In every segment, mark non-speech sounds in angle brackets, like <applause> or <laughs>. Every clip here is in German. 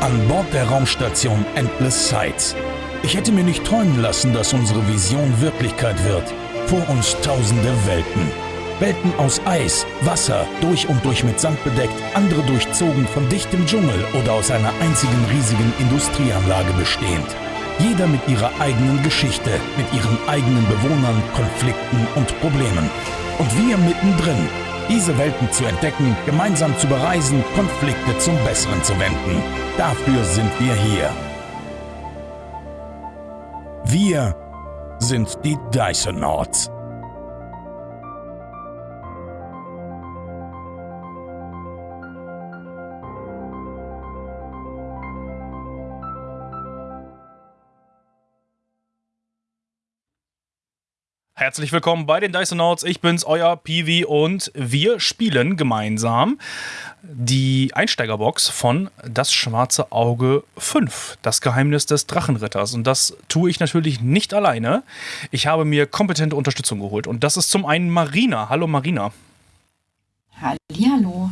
An Bord der Raumstation Endless Sights. Ich hätte mir nicht träumen lassen, dass unsere Vision Wirklichkeit wird. Vor uns tausende Welten. Welten aus Eis, Wasser, durch und durch mit Sand bedeckt, andere durchzogen von dichtem Dschungel oder aus einer einzigen riesigen Industrieanlage bestehend. Jeder mit ihrer eigenen Geschichte, mit ihren eigenen Bewohnern, Konflikten und Problemen. Und wir mittendrin, diese Welten zu entdecken, gemeinsam zu bereisen, Konflikte zum Besseren zu wenden. Dafür sind wir hier. Wir sind die Dysonauts. Herzlich willkommen bei den Dysonauts. Ich bin's, euer Piwi und wir spielen gemeinsam die Einsteigerbox von Das Schwarze Auge 5, das Geheimnis des Drachenritters. Und das tue ich natürlich nicht alleine. Ich habe mir kompetente Unterstützung geholt. Und das ist zum einen Marina. Hallo Marina. Hallihallo.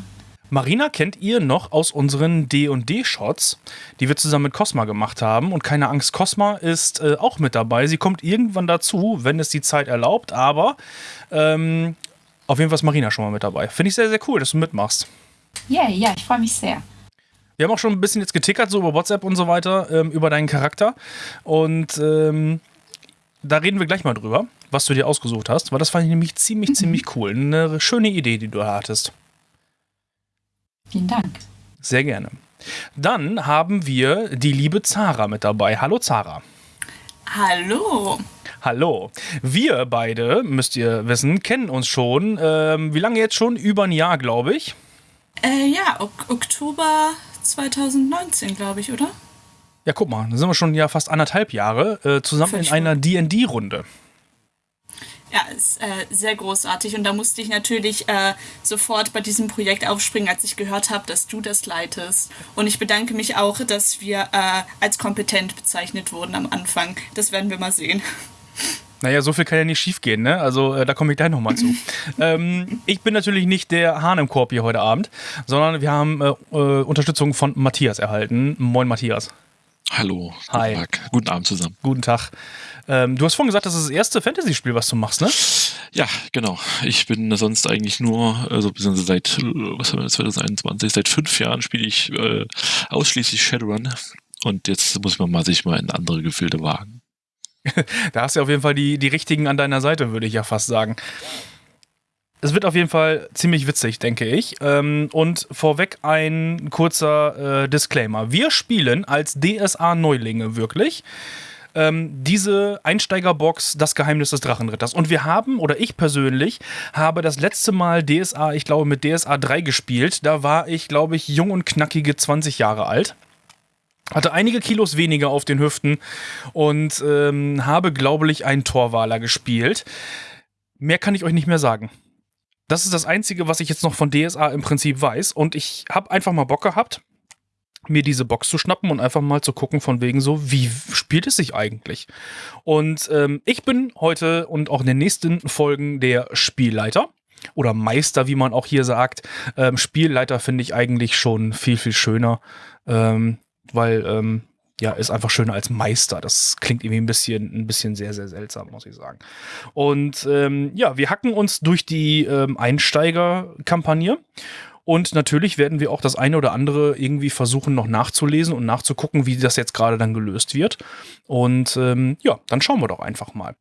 Marina kennt ihr noch aus unseren D&D-Shots, die wir zusammen mit Cosma gemacht haben. Und keine Angst, Cosma ist äh, auch mit dabei. Sie kommt irgendwann dazu, wenn es die Zeit erlaubt. Aber ähm, auf jeden Fall ist Marina schon mal mit dabei. Finde ich sehr, sehr cool, dass du mitmachst. Yeah, ja, ich freue mich sehr. Wir haben auch schon ein bisschen jetzt getickert, so über WhatsApp und so weiter, ähm, über deinen Charakter. Und ähm, da reden wir gleich mal drüber, was du dir ausgesucht hast, weil das fand ich nämlich ziemlich, mhm. ziemlich <laughs> cool. Eine schöne Idee, die du hattest. Vielen Dank. Sehr gerne. Dann haben wir die liebe Zara mit dabei. Hallo Zara. Hallo. Hallo. Wir beide, müsst ihr wissen, kennen uns schon. Ähm, wie lange jetzt schon? Über ein Jahr, glaube ich. Äh, ja, ok Oktober 2019, glaube ich, oder? Ja, guck mal, da sind wir schon ja fast anderthalb Jahre äh, zusammen Völlig in einer D&D-Runde. Ja, ist äh, sehr großartig und da musste ich natürlich äh, sofort bei diesem Projekt aufspringen, als ich gehört habe, dass du das leitest. Und ich bedanke mich auch, dass wir äh, als kompetent bezeichnet wurden am Anfang. Das werden wir mal sehen. Naja, so viel kann ja nicht schief gehen, ne? Also äh, da komme ich gleich nochmal zu. <laughs> ähm, ich bin natürlich nicht der Hahn im Korb hier heute Abend, sondern wir haben äh, äh, Unterstützung von Matthias erhalten. Moin, Matthias. Hallo. Hi. Guten Tag. Guten Abend zusammen. Guten Tag. Ähm, du hast vorhin gesagt, das ist das erste Fantasy-Spiel, was du machst, ne? Ja, genau. Ich bin sonst eigentlich nur, also beziehungsweise seit, was haben wir, 2021, seit fünf Jahren spiele ich äh, ausschließlich Shadowrun. Und jetzt muss man mal sich mal in andere Gefilde wagen. <laughs> da hast du auf jeden Fall die, die richtigen an deiner Seite, würde ich ja fast sagen. Es wird auf jeden Fall ziemlich witzig, denke ich. Ähm, und vorweg ein kurzer äh, Disclaimer. Wir spielen als DSA-Neulinge wirklich ähm, diese Einsteigerbox Das Geheimnis des Drachenritters. Und wir haben, oder ich persönlich, habe das letzte Mal DSA, ich glaube, mit DSA 3 gespielt. Da war ich, glaube ich, jung und knackige 20 Jahre alt. Hatte einige Kilos weniger auf den Hüften und ähm, habe, glaube ich, einen Torwaler gespielt. Mehr kann ich euch nicht mehr sagen. Das ist das Einzige, was ich jetzt noch von DSA im Prinzip weiß. Und ich habe einfach mal Bock gehabt, mir diese Box zu schnappen und einfach mal zu gucken, von wegen so, wie spielt es sich eigentlich? Und ähm, ich bin heute und auch in den nächsten Folgen der Spielleiter oder Meister, wie man auch hier sagt. Ähm, Spielleiter finde ich eigentlich schon viel, viel schöner, ähm, weil ähm, ja, ist einfach schöner als Meister. Das klingt irgendwie ein bisschen, ein bisschen sehr, sehr seltsam, muss ich sagen. Und ähm, ja, wir hacken uns durch die ähm, Einsteiger-Kampagne und natürlich werden wir auch das eine oder andere irgendwie versuchen noch nachzulesen und nachzugucken, wie das jetzt gerade dann gelöst wird. Und ähm, ja, dann schauen wir doch einfach mal.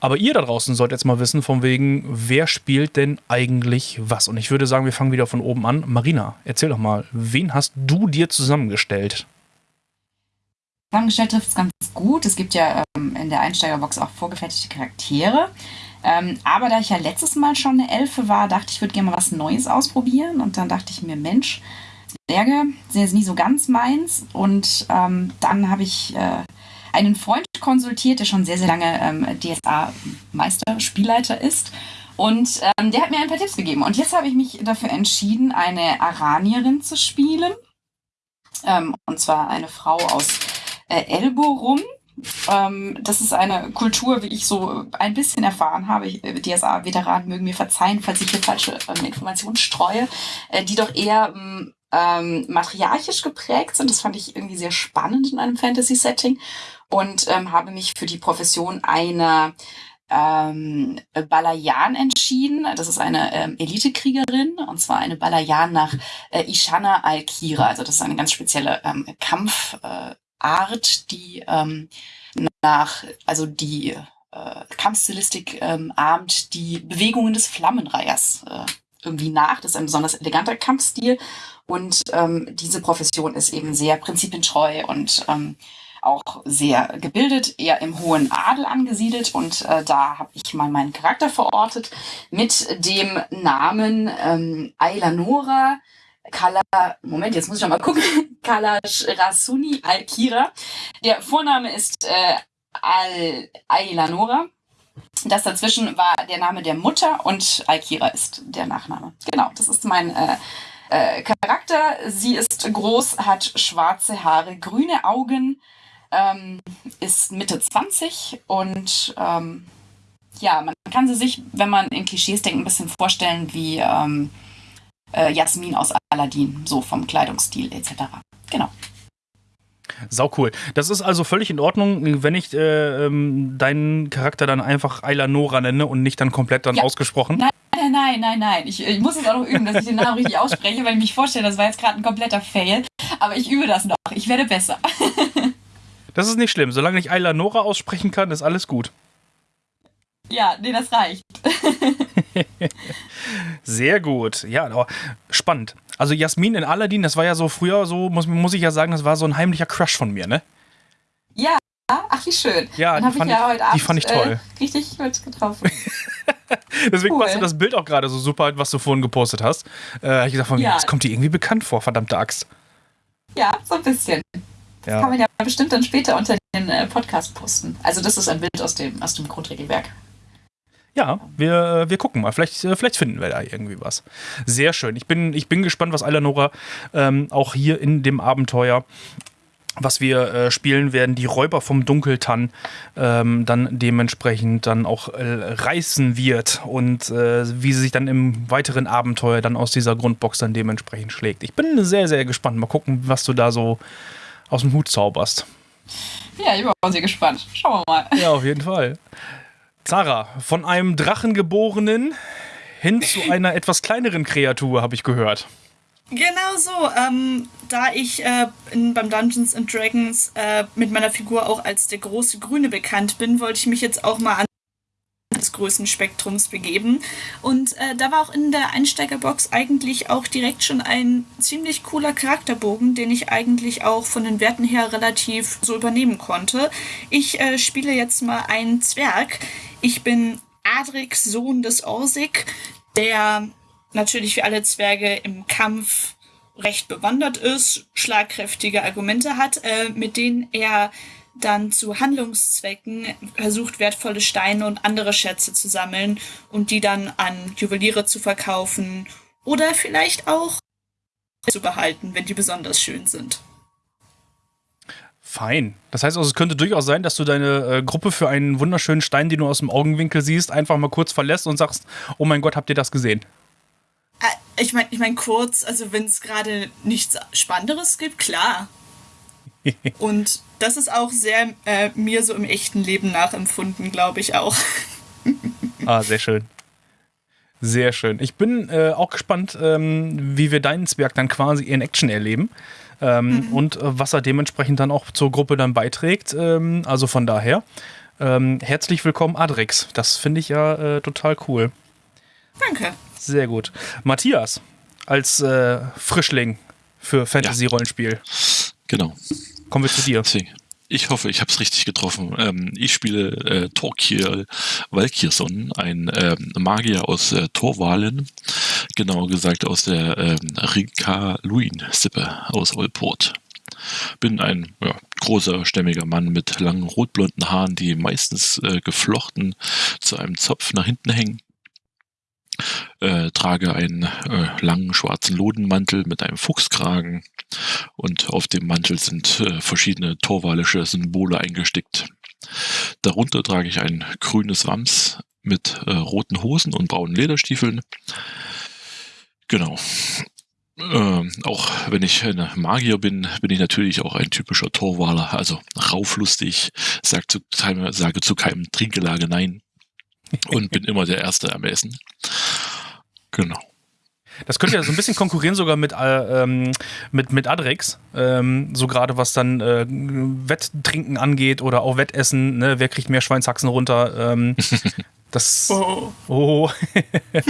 Aber ihr da draußen sollt jetzt mal wissen, von wegen, wer spielt denn eigentlich was? Und ich würde sagen, wir fangen wieder von oben an. Marina, erzähl doch mal, wen hast du dir zusammengestellt? Zusammengestellt trifft es ganz gut. Es gibt ja ähm, in der Einsteigerbox auch vorgefertigte Charaktere. Ähm, aber da ich ja letztes Mal schon eine Elfe war, dachte ich, ich würde gerne mal was Neues ausprobieren. Und dann dachte ich mir, Mensch, Berge sind nie so ganz meins. Und ähm, dann habe ich äh, einen Freund konsultiert, der schon sehr, sehr lange ähm, DSA-Meister, Spielleiter ist. Und ähm, der hat mir ein paar Tipps gegeben. Und jetzt habe ich mich dafür entschieden, eine Aranierin zu spielen. Ähm, und zwar eine Frau aus äh, Elborum. Ähm, das ist eine Kultur, wie ich so ein bisschen erfahren habe. Äh, DSA-Veteranen mögen mir verzeihen, falls ich hier falsche ähm, Informationen streue, äh, die doch eher ähm, ähm, matriarchisch geprägt sind. Das fand ich irgendwie sehr spannend in einem Fantasy-Setting und ähm, habe mich für die Profession einer ähm, Balayan entschieden. Das ist eine ähm, Elitekriegerin und zwar eine Balayan nach äh, Ishana Al-Kira. Also das ist eine ganz spezielle ähm, Kampfart, äh, die ähm, nach, also die äh, Kampfstilistik ähm, ahmt die Bewegungen des Flammenreihers äh, irgendwie nach. Das ist ein besonders eleganter Kampfstil. Und ähm, diese Profession ist eben sehr prinzipientreu und ähm, auch sehr gebildet, eher im hohen Adel angesiedelt. Und äh, da habe ich mal meinen Charakter verortet mit dem Namen ähm, Ailanora Kala, Moment, jetzt muss ich mal gucken, <laughs> Kalash Rasuni Alkira. Der Vorname ist äh, Al Ailanora. Das dazwischen war der Name der Mutter und Alkira ist der Nachname. Genau, das ist mein äh, äh, Charakter. Sie ist groß, hat schwarze Haare, grüne Augen, ähm, ist Mitte 20 und ähm, ja, man kann sie sich, wenn man in Klischees denkt, ein bisschen vorstellen wie ähm, äh, Jasmin aus Aladdin, so vom Kleidungsstil etc. Genau. Sau cool. Das ist also völlig in Ordnung, wenn ich äh, ähm, deinen Charakter dann einfach Ayla Nora nenne und nicht dann komplett dann ja. ausgesprochen. Nein, nein, nein, nein, nein. Ich, ich muss es auch noch üben, dass ich den Namen richtig ausspreche, weil ich mich vorstelle, das war jetzt gerade ein kompletter Fail. Aber ich übe das noch. Ich werde besser. <laughs> das ist nicht schlimm. Solange ich Ayla Nora aussprechen kann, ist alles gut. Ja, nee, das reicht. <laughs> Sehr gut. Ja, spannend. Also Jasmin in Aladdin, das war ja so früher so, muss, muss ich ja sagen, das war so ein heimlicher Crush von mir, ne? Ja, ach wie schön. Ja, die fand, ich, ja Abend, die fand, ich, toll. Äh, richtig mit getroffen. <laughs> Deswegen cool. passt das Bild auch gerade so super, was du vorhin gepostet hast. Äh, hab ich gesagt, von, ja. das kommt dir irgendwie bekannt vor, verdammte Axt. Ja, so ein bisschen. Das ja. kann man ja bestimmt dann später unter den äh, Podcast posten. Also das ist ein Bild aus dem, aus dem Grundregelwerk. Ja, wir, wir gucken mal. Vielleicht, äh, vielleicht finden wir da irgendwie was. Sehr schön. Ich bin, ich bin gespannt, was Eleonora ähm, auch hier in dem Abenteuer was wir äh, spielen werden, die Räuber vom Dunkeltann ähm, dann dementsprechend dann auch äh, reißen wird und äh, wie sie sich dann im weiteren Abenteuer dann aus dieser Grundbox dann dementsprechend schlägt. Ich bin sehr, sehr gespannt. Mal gucken, was du da so aus dem Hut zauberst. Ja, ich bin auch sehr gespannt. Schauen wir mal. Ja, auf jeden Fall. Zara, von einem Drachengeborenen hin zu <laughs> einer etwas kleineren Kreatur, habe ich gehört. Genau so. Ähm, da ich äh, in, beim Dungeons and Dragons äh, mit meiner Figur auch als der große Grüne bekannt bin, wollte ich mich jetzt auch mal an des Größenspektrums begeben. Und äh, da war auch in der Einsteigerbox eigentlich auch direkt schon ein ziemlich cooler Charakterbogen, den ich eigentlich auch von den Werten her relativ so übernehmen konnte. Ich äh, spiele jetzt mal einen Zwerg. Ich bin Adrix, Sohn des Orsig, der natürlich wie alle Zwerge im Kampf recht bewandert ist, schlagkräftige Argumente hat, äh, mit denen er dann zu Handlungszwecken versucht, wertvolle Steine und andere Schätze zu sammeln und die dann an Juweliere zu verkaufen oder vielleicht auch zu behalten, wenn die besonders schön sind. Fein. Das heißt also, es könnte durchaus sein, dass du deine äh, Gruppe für einen wunderschönen Stein, den du aus dem Augenwinkel siehst, einfach mal kurz verlässt und sagst, oh mein Gott, habt ihr das gesehen? Äh, ich meine, ich mein kurz, also wenn es gerade nichts Spannenderes gibt, klar. <laughs> und das ist auch sehr äh, mir so im echten Leben nachempfunden, glaube ich auch. ah, sehr schön. Sehr schön. Ich bin äh, auch gespannt, ähm, wie wir deinen Zwerg dann quasi in Action erleben. Ähm, mhm. Und äh, was er dementsprechend dann auch zur Gruppe dann beiträgt. Ähm, also von daher, ähm, herzlich willkommen, Adrix. Das finde ich ja äh, total cool. Danke. Sehr gut. Matthias, als äh, Frischling für Fantasy-Rollenspiel. Ja. Genau. Kommen wir zu dir. Ich hoffe, ich habe es richtig getroffen. Ähm, ich spiele äh, Torkir Valkirson, ein ähm, Magier aus äh, Torwalen, genau gesagt aus der ähm, Rika Luin-Sippe aus Olport. Bin ein ja, großer, stämmiger Mann mit langen rotblonden Haaren, die meistens äh, geflochten zu einem Zopf nach hinten hängen äh, trage einen äh, langen schwarzen Lodenmantel mit einem Fuchskragen und auf dem Mantel sind äh, verschiedene torwalische Symbole eingestickt. Darunter trage ich ein grünes Wams mit äh, roten Hosen und braunen Lederstiefeln. Genau. Ähm, auch wenn ich ein Magier bin, bin ich natürlich auch ein typischer Torwaler, also rauflustig, sag zu, sage zu keinem Trinkgelage nein und bin immer der Erste am Essen. Genau. Das könnte ja so ein bisschen konkurrieren sogar mit, äh, ähm, mit, mit Adrex. Ähm, so gerade was dann äh, Wetttrinken angeht oder auch Wettessen. Ne? Wer kriegt mehr Schweinshaxen runter? Ähm, <laughs> das. Oh. Oh. <laughs>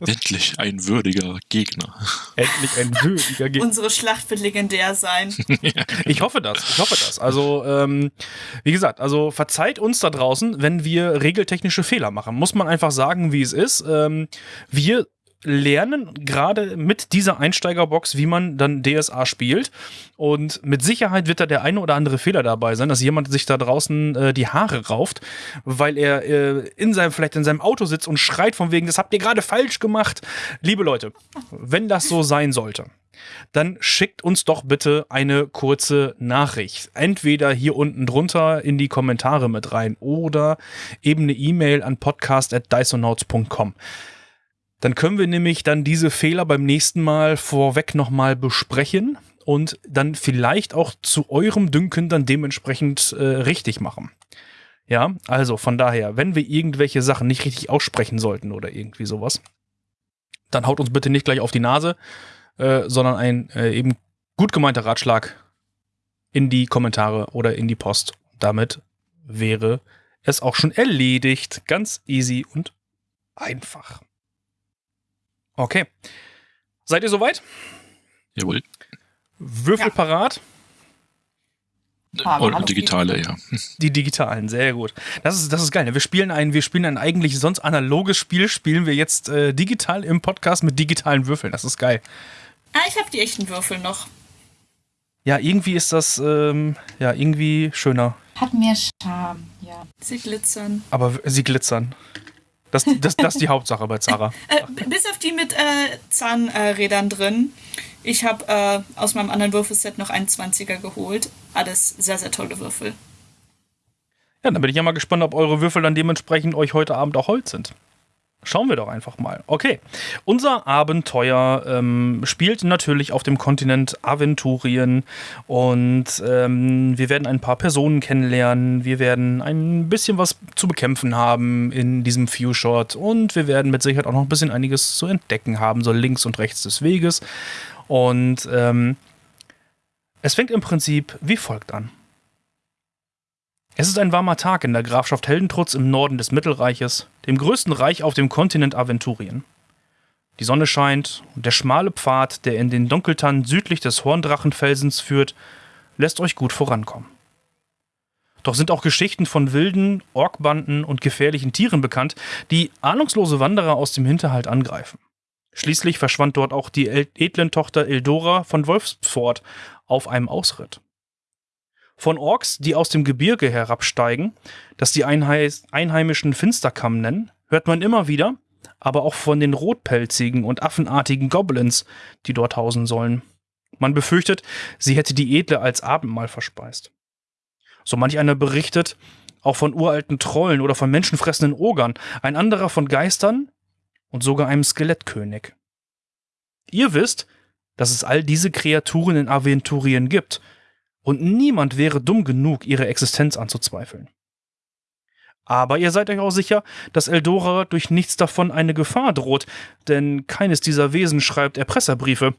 <laughs> Endlich ein würdiger Gegner. Endlich ein würdiger Gegner. Unsere Schlacht wird legendär sein. <laughs> Ich hoffe das. Ich hoffe das. Also, ähm, wie gesagt, also verzeiht uns da draußen, wenn wir regeltechnische Fehler machen. Muss man einfach sagen, wie es ist. Ähm, wir lernen gerade mit dieser Einsteigerbox, wie man dann DSA spielt. Und mit Sicherheit wird da der eine oder andere Fehler dabei sein, dass jemand sich da draußen äh, die Haare rauft, weil er äh, in seinem, vielleicht in seinem Auto sitzt und schreit von wegen, das habt ihr gerade falsch gemacht. Liebe Leute, wenn das so sein sollte, dann schickt uns doch bitte eine kurze Nachricht. Entweder hier unten drunter in die Kommentare mit rein oder eben eine E-Mail an podcast.dysonauts.com. Dann können wir nämlich dann diese Fehler beim nächsten Mal vorweg nochmal besprechen und dann vielleicht auch zu eurem Dünken dann dementsprechend äh, richtig machen. Ja, also von daher, wenn wir irgendwelche Sachen nicht richtig aussprechen sollten oder irgendwie sowas, dann haut uns bitte nicht gleich auf die Nase, äh, sondern ein äh, eben gut gemeinter Ratschlag in die Kommentare oder in die Post. Damit wäre es auch schon erledigt. Ganz easy und einfach. Okay. Seid ihr soweit? Jawohl. Würfel Ja. parat? Ah, Und hallo. digitale, ja. <laughs> Die digitalen, sehr gut. Das ist, das ist geil. ne? Wir spielen ein, wir spielen ein eigentlich sonst analoges Spiel, spielen wir jetzt äh, digital im Podcast mit digitalen Würfeln. Das ist geil. Ah, ich habe die echten Würfel noch. Ja, irgendwie ist das ähm, ja irgendwie schöner. Hat mehr Charme, ja. Sie glitzern. Aber sie glitzern. Das, das, das ist die Hauptsache bei Zara. <laughs> Äh, bis auf die mit äh, Zahnrädern drin. Ich habe äh, aus meinem anderen Würfelset noch einen 20er geholt. Alles sehr, sehr tolle Würfel. Ja, dann bin ich ja mal gespannt, ob eure Würfel dann dementsprechend euch heute Abend auch Holz sind. Schauen wir doch einfach mal. Okay, unser Abenteuer ähm, spielt natürlich auf dem Kontinent Aventurien und ähm, wir werden ein paar Personen kennenlernen. Wir werden ein bisschen was zu bekämpfen haben in diesem Few-Shot und wir werden mit Sicherheit auch noch ein bisschen einiges zu entdecken haben, so links und rechts des Weges. Und ähm, es fängt im Prinzip wie folgt an. Es ist ein warmer Tag in der Grafschaft Heldentrutz im Norden des Mittelreiches, dem größten Reich auf dem Kontinent Aventurien. Die Sonne scheint und der schmale Pfad, der in den Dunkeltannen südlich des Horndrachenfelsens führt, lässt euch gut vorankommen. Doch sind auch Geschichten von wilden, Orkbanden und gefährlichen Tieren bekannt, die ahnungslose Wanderer aus dem Hinterhalt angreifen. Schließlich verschwand dort auch die edlen Tochter Eldora von Wolfsford auf einem Ausritt. Von Orks, die aus dem Gebirge herabsteigen, das die Einhei einheimischen Finsterkamm nennen, hört man immer wieder, aber auch von den rotpelzigen und affenartigen Goblins, die dort hausen sollen. Man befürchtet, sie hätte die Edle als Abendmahl verspeist. So manch einer berichtet auch von uralten Trollen oder von menschenfressenden Ogern, ein anderer von Geistern und sogar einem Skelettkönig. Ihr wisst, dass es all diese Kreaturen in Aventurien gibt, und niemand wäre dumm genug, ihre Existenz anzuzweifeln. Aber ihr seid euch auch sicher, dass Eldora durch nichts davon eine Gefahr droht, denn keines dieser Wesen schreibt Erpresserbriefe.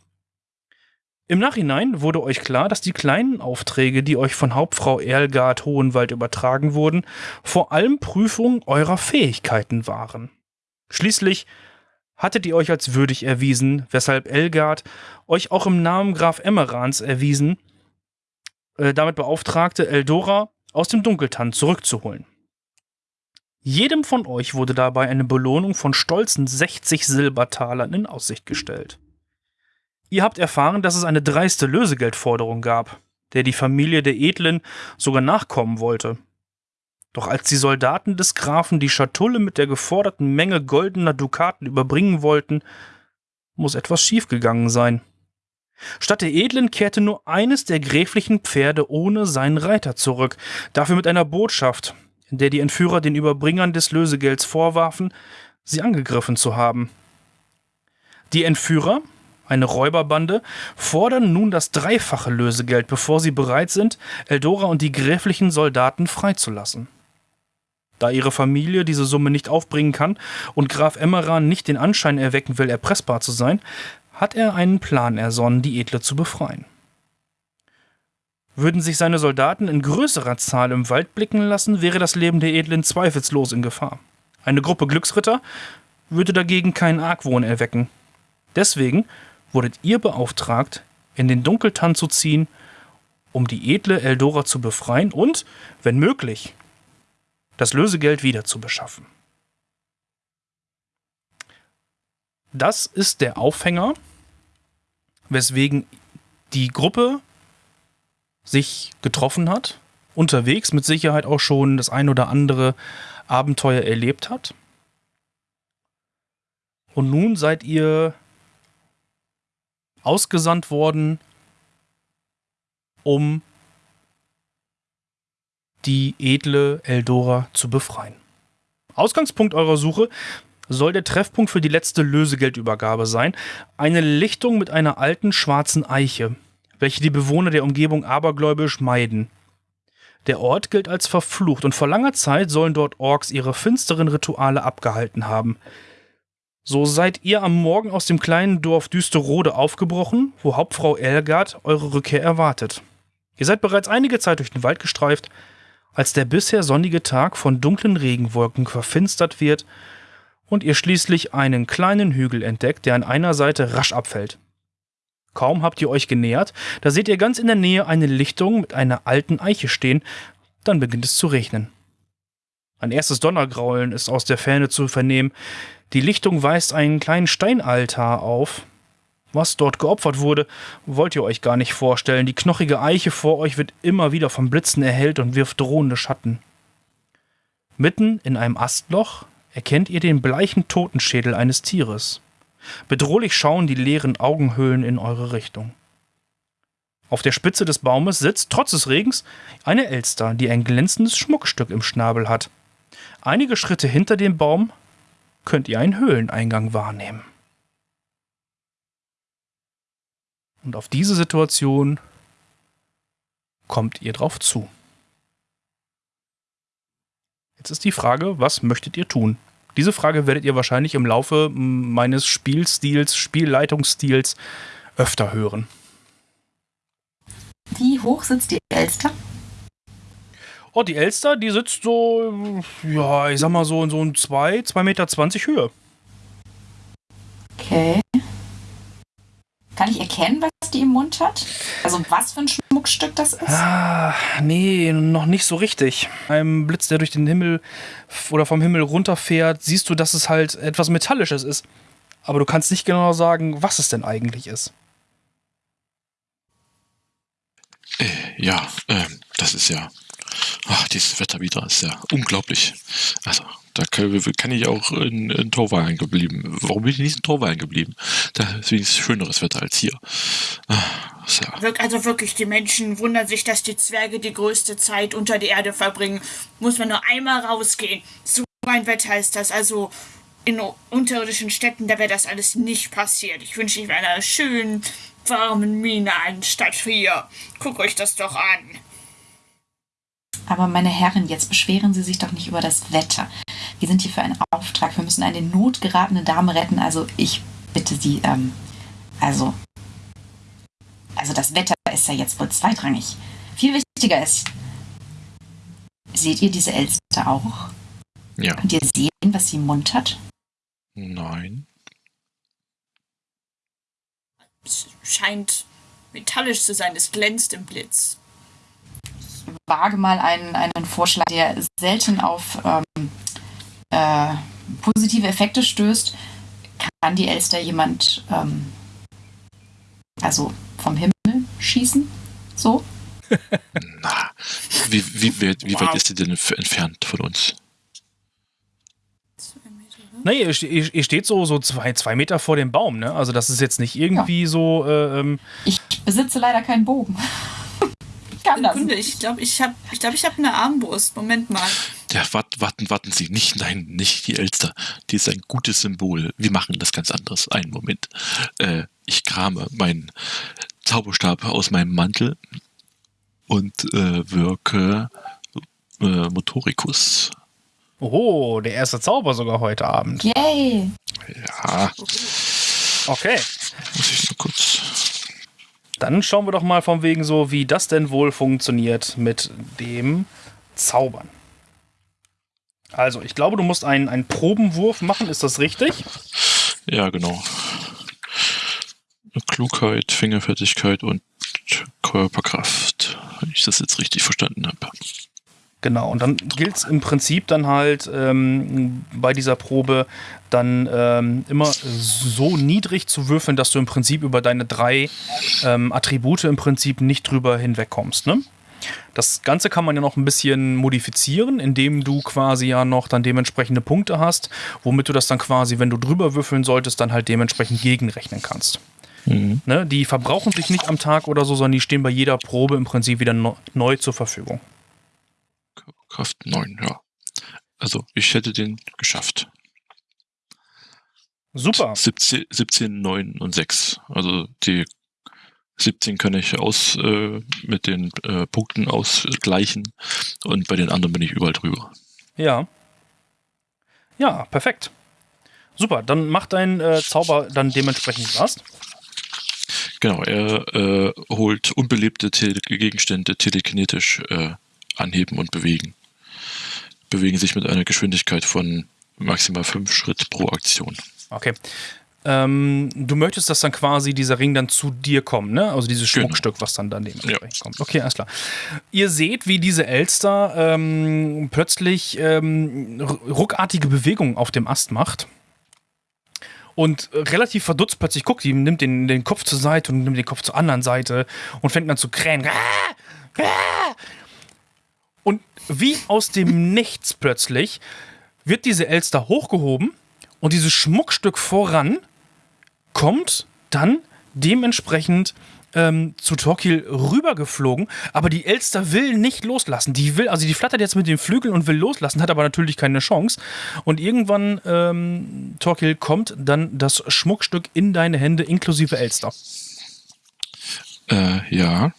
Im Nachhinein wurde euch klar, dass die kleinen Aufträge, die euch von Hauptfrau Erlgard Hohenwald übertragen wurden, vor allem Prüfung eurer Fähigkeiten waren. Schließlich hattet ihr euch als würdig erwiesen, weshalb Elgard euch auch im Namen Graf Emmerans erwiesen, äh, damit beauftragte, Eldora aus dem Dunkeltann zurückzuholen. Jedem von euch wurde dabei eine Belohnung von stolzen 60 Silbertalern in Aussicht gestellt. Ihr habt erfahren, dass es eine dreiste Lösegeldforderung gab, der die Familie der Edlen sogar nachkommen wollte. Doch als die Soldaten des Grafen die Schatulle mit der geforderten Menge goldener Dukaten überbringen wollten, muss etwas schiefgegangen sein. Statt der Edlen kehrte nur eines der gräflichen Pferde ohne seinen Reiter zurück, dafür mit einer Botschaft, in der die Entführer den Überbringern des Lösegelds vorwarfen, sie angegriffen zu haben. Die Entführer, eine Räuberbande, fordern nun das dreifache Lösegeld, bevor sie bereit sind, Eldora und die gräflichen Soldaten freizulassen. Da ihre Familie diese Summe nicht aufbringen kann und Graf Emmeran nicht den Anschein erwecken will, erpressbar zu sein, hat er einen Plan ersonnen, die Edle zu befreien. Würden sich seine Soldaten in größerer Zahl im Wald blicken lassen, wäre das Leben der Edlen zweifellos in Gefahr. Eine Gruppe Glücksritter würde dagegen keinen Argwohn erwecken. Deswegen wurdet ihr beauftragt, in den Dunkeltann zu ziehen, um die edle Eldora zu befreien und, wenn möglich, das Lösegeld wieder zu beschaffen. Das ist der Aufhänger, weswegen die Gruppe sich getroffen hat, unterwegs mit Sicherheit auch schon das ein oder andere Abenteuer erlebt hat. Und nun seid ihr ausgesandt worden, um die edle Eldora zu befreien. Ausgangspunkt eurer Suche soll der Treffpunkt für die letzte Lösegeldübergabe sein, eine Lichtung mit einer alten schwarzen Eiche, welche die Bewohner der Umgebung abergläubisch meiden. Der Ort gilt als verflucht und vor langer Zeit sollen dort Orks ihre finsteren Rituale abgehalten haben. So seid ihr am Morgen aus dem kleinen Dorf Düsterode aufgebrochen, wo Hauptfrau Elgard eure Rückkehr erwartet. Ihr seid bereits einige Zeit durch den Wald gestreift, als der bisher sonnige Tag von dunklen Regenwolken verfinstert wird und ihr schließlich einen kleinen Hügel entdeckt, der an einer Seite rasch abfällt. Kaum habt ihr euch genähert, da seht ihr ganz in der Nähe eine Lichtung mit einer alten Eiche stehen, dann beginnt es zu regnen. Ein erstes Donnergraulen ist aus der Ferne zu vernehmen. Die Lichtung weist einen kleinen Steinaltar auf, was dort geopfert wurde, wollt ihr euch gar nicht vorstellen. Die knochige Eiche vor euch wird immer wieder vom Blitzen erhellt und wirft drohende Schatten. Mitten in einem Astloch erkennt ihr den bleichen Totenschädel eines Tieres. Bedrohlich schauen die leeren Augenhöhlen in eure Richtung. Auf der Spitze des Baumes sitzt, trotz des Regens, eine Elster, die ein glänzendes Schmuckstück im Schnabel hat. Einige Schritte hinter dem Baum könnt ihr einen Höhleneingang wahrnehmen. Und auf diese Situation kommt ihr drauf zu. Jetzt ist die Frage, was möchtet ihr tun? Diese Frage werdet ihr wahrscheinlich im Laufe meines Spielstils, Spielleitungsstils öfter hören. Wie hoch sitzt die Elster? Oh, die Elster, die sitzt so, ja, ich sag mal so in so ein 2, 2,20 Meter Höhe. Okay. Kann ich erkennen, was die im Mund hat? Also was für ein Schmuckstück das ist? Ah, nee, noch nicht so richtig. Ein Blitz, der durch den Himmel oder vom Himmel runterfährt, siehst du, dass es halt etwas Metallisches ist. Aber du kannst nicht genau sagen, was es denn eigentlich ist. Äh, ja, äh, das ist ja. Ach, dieses Wetter wieder ist ja unglaublich. Also, da kann, kann ich auch in, in Torwallen geblieben. Warum bin ich nicht in Torwallen geblieben? Da ist wenigstens schöneres Wetter als hier. Ah, ja. Also wirklich, die Menschen wundern sich, dass die Zwerge die größte Zeit unter der Erde verbringen. Muss man nur einmal rausgehen. So ein Wetter ist das. Also in unterirdischen Städten, da wäre das alles nicht passiert. Ich wünsche Ihnen einer schönen, warmen Mine anstatt hier. Guckt euch das doch an. Aber meine Herren, jetzt beschweren Sie sich doch nicht über das Wetter. Wir sind hier für einen Auftrag. Wir müssen eine in Not geratene Dame retten. Also ich bitte Sie, ähm, also, also das Wetter ist ja jetzt wohl zweitrangig. Viel wichtiger ist, seht ihr diese Elster auch? Ja. Könnt ihr sehen, was sie im Mund hat? Nein. Es scheint metallisch zu sein. Es glänzt im Blitz wage mal einen, einen Vorschlag, der selten auf ähm, äh, positive Effekte stößt. Kann die Elster jemand ähm, also vom Himmel schießen? So? <laughs> Na, wie, wie, wie, wie weit ist sie denn entfernt von uns? Nee, ihr, ihr, steht so, so zwei, zwei Meter vor dem Baum, ne? Also das ist jetzt nicht irgendwie ja. so. Äh, ähm ich besitze leider keinen Bogen. Kann das Kunde, nicht. ich glaube, ich habe ich glaub, ich hab eine Armbrust. Moment mal. Ja, warten, warten, warten Sie. Nicht, nein, nicht die Elster. Die ist ein gutes Symbol. Wir machen das ganz anderes. Einen Moment. Äh, ich krame meinen Zauberstab aus meinem Mantel und äh, wirke äh, Motoricus. Oh, der erste Zauber sogar heute Abend. Yay! Ja, Okay. muss ich nur kurz. Dann schauen wir doch mal von wegen so, wie das denn wohl funktioniert mit dem Zaubern. Also, ich glaube, du musst einen, einen Probenwurf machen, ist das richtig? Ja, genau. Klugheit, Fingerfertigkeit und Körperkraft. Wenn ich das jetzt richtig verstanden habe. Genau, und dann gilt es im Prinzip dann halt ähm, bei dieser Probe dann ähm, immer so niedrig zu würfeln, dass du im Prinzip über deine drei ähm, Attribute im Prinzip nicht drüber hinwegkommst. Ne? Das Ganze kann man ja noch ein bisschen modifizieren, indem du quasi ja noch dann dementsprechende Punkte hast, womit du das dann quasi, wenn du drüber würfeln solltest, dann halt dementsprechend gegenrechnen kannst. Mhm. Ne? Die verbrauchen sich nicht am Tag oder so, sondern die stehen bei jeder Probe im Prinzip wieder neu zur Verfügung. Körperkraft 9, ja. Also, ich hätte den geschafft. Super. 17, 17 9 und 6. Also, die 17 kann ich aus äh, mit den äh, Punkten ausgleichen und bei den anderen bin ich überall drüber. Ja. Ja, perfekt. Super, dann macht dein äh, Zauber dann dementsprechend was. Genau, er äh, holt unbelebte Tele Gegenstände telekinetisch äh, anheben und bewegen. Bewegen sich mit einer Geschwindigkeit von maximal 5 Schritt pro Aktion. Okay. Ähm, du möchtest, dass dann quasi dieser Ring dann zu dir kommt, ne? Also dieses Genau. Schmuckstück, was dann dann dementsprechend kommt. Okay, alles klar. Ihr seht, wie diese Elster ähm, plötzlich ähm, ruckartige Bewegungen auf dem Ast macht. Und relativ verdutzt plötzlich guckt, die nimmt den, den Kopf zur Seite und nimmt den Kopf zur anderen Seite und fängt dann zu krähen. Ah! Ah! Wie aus dem Nichts plötzlich wird diese Elster hochgehoben und dieses Schmuckstück voran kommt dann dementsprechend ähm, zu Torquil rübergeflogen, aber die Elster will nicht loslassen. Die will, also die flattert jetzt mit den Flügeln und will loslassen, hat aber natürlich keine Chance. Und irgendwann, ähm, Torquil, kommt dann das Schmuckstück in deine Hände inklusive Elster. Äh, ja.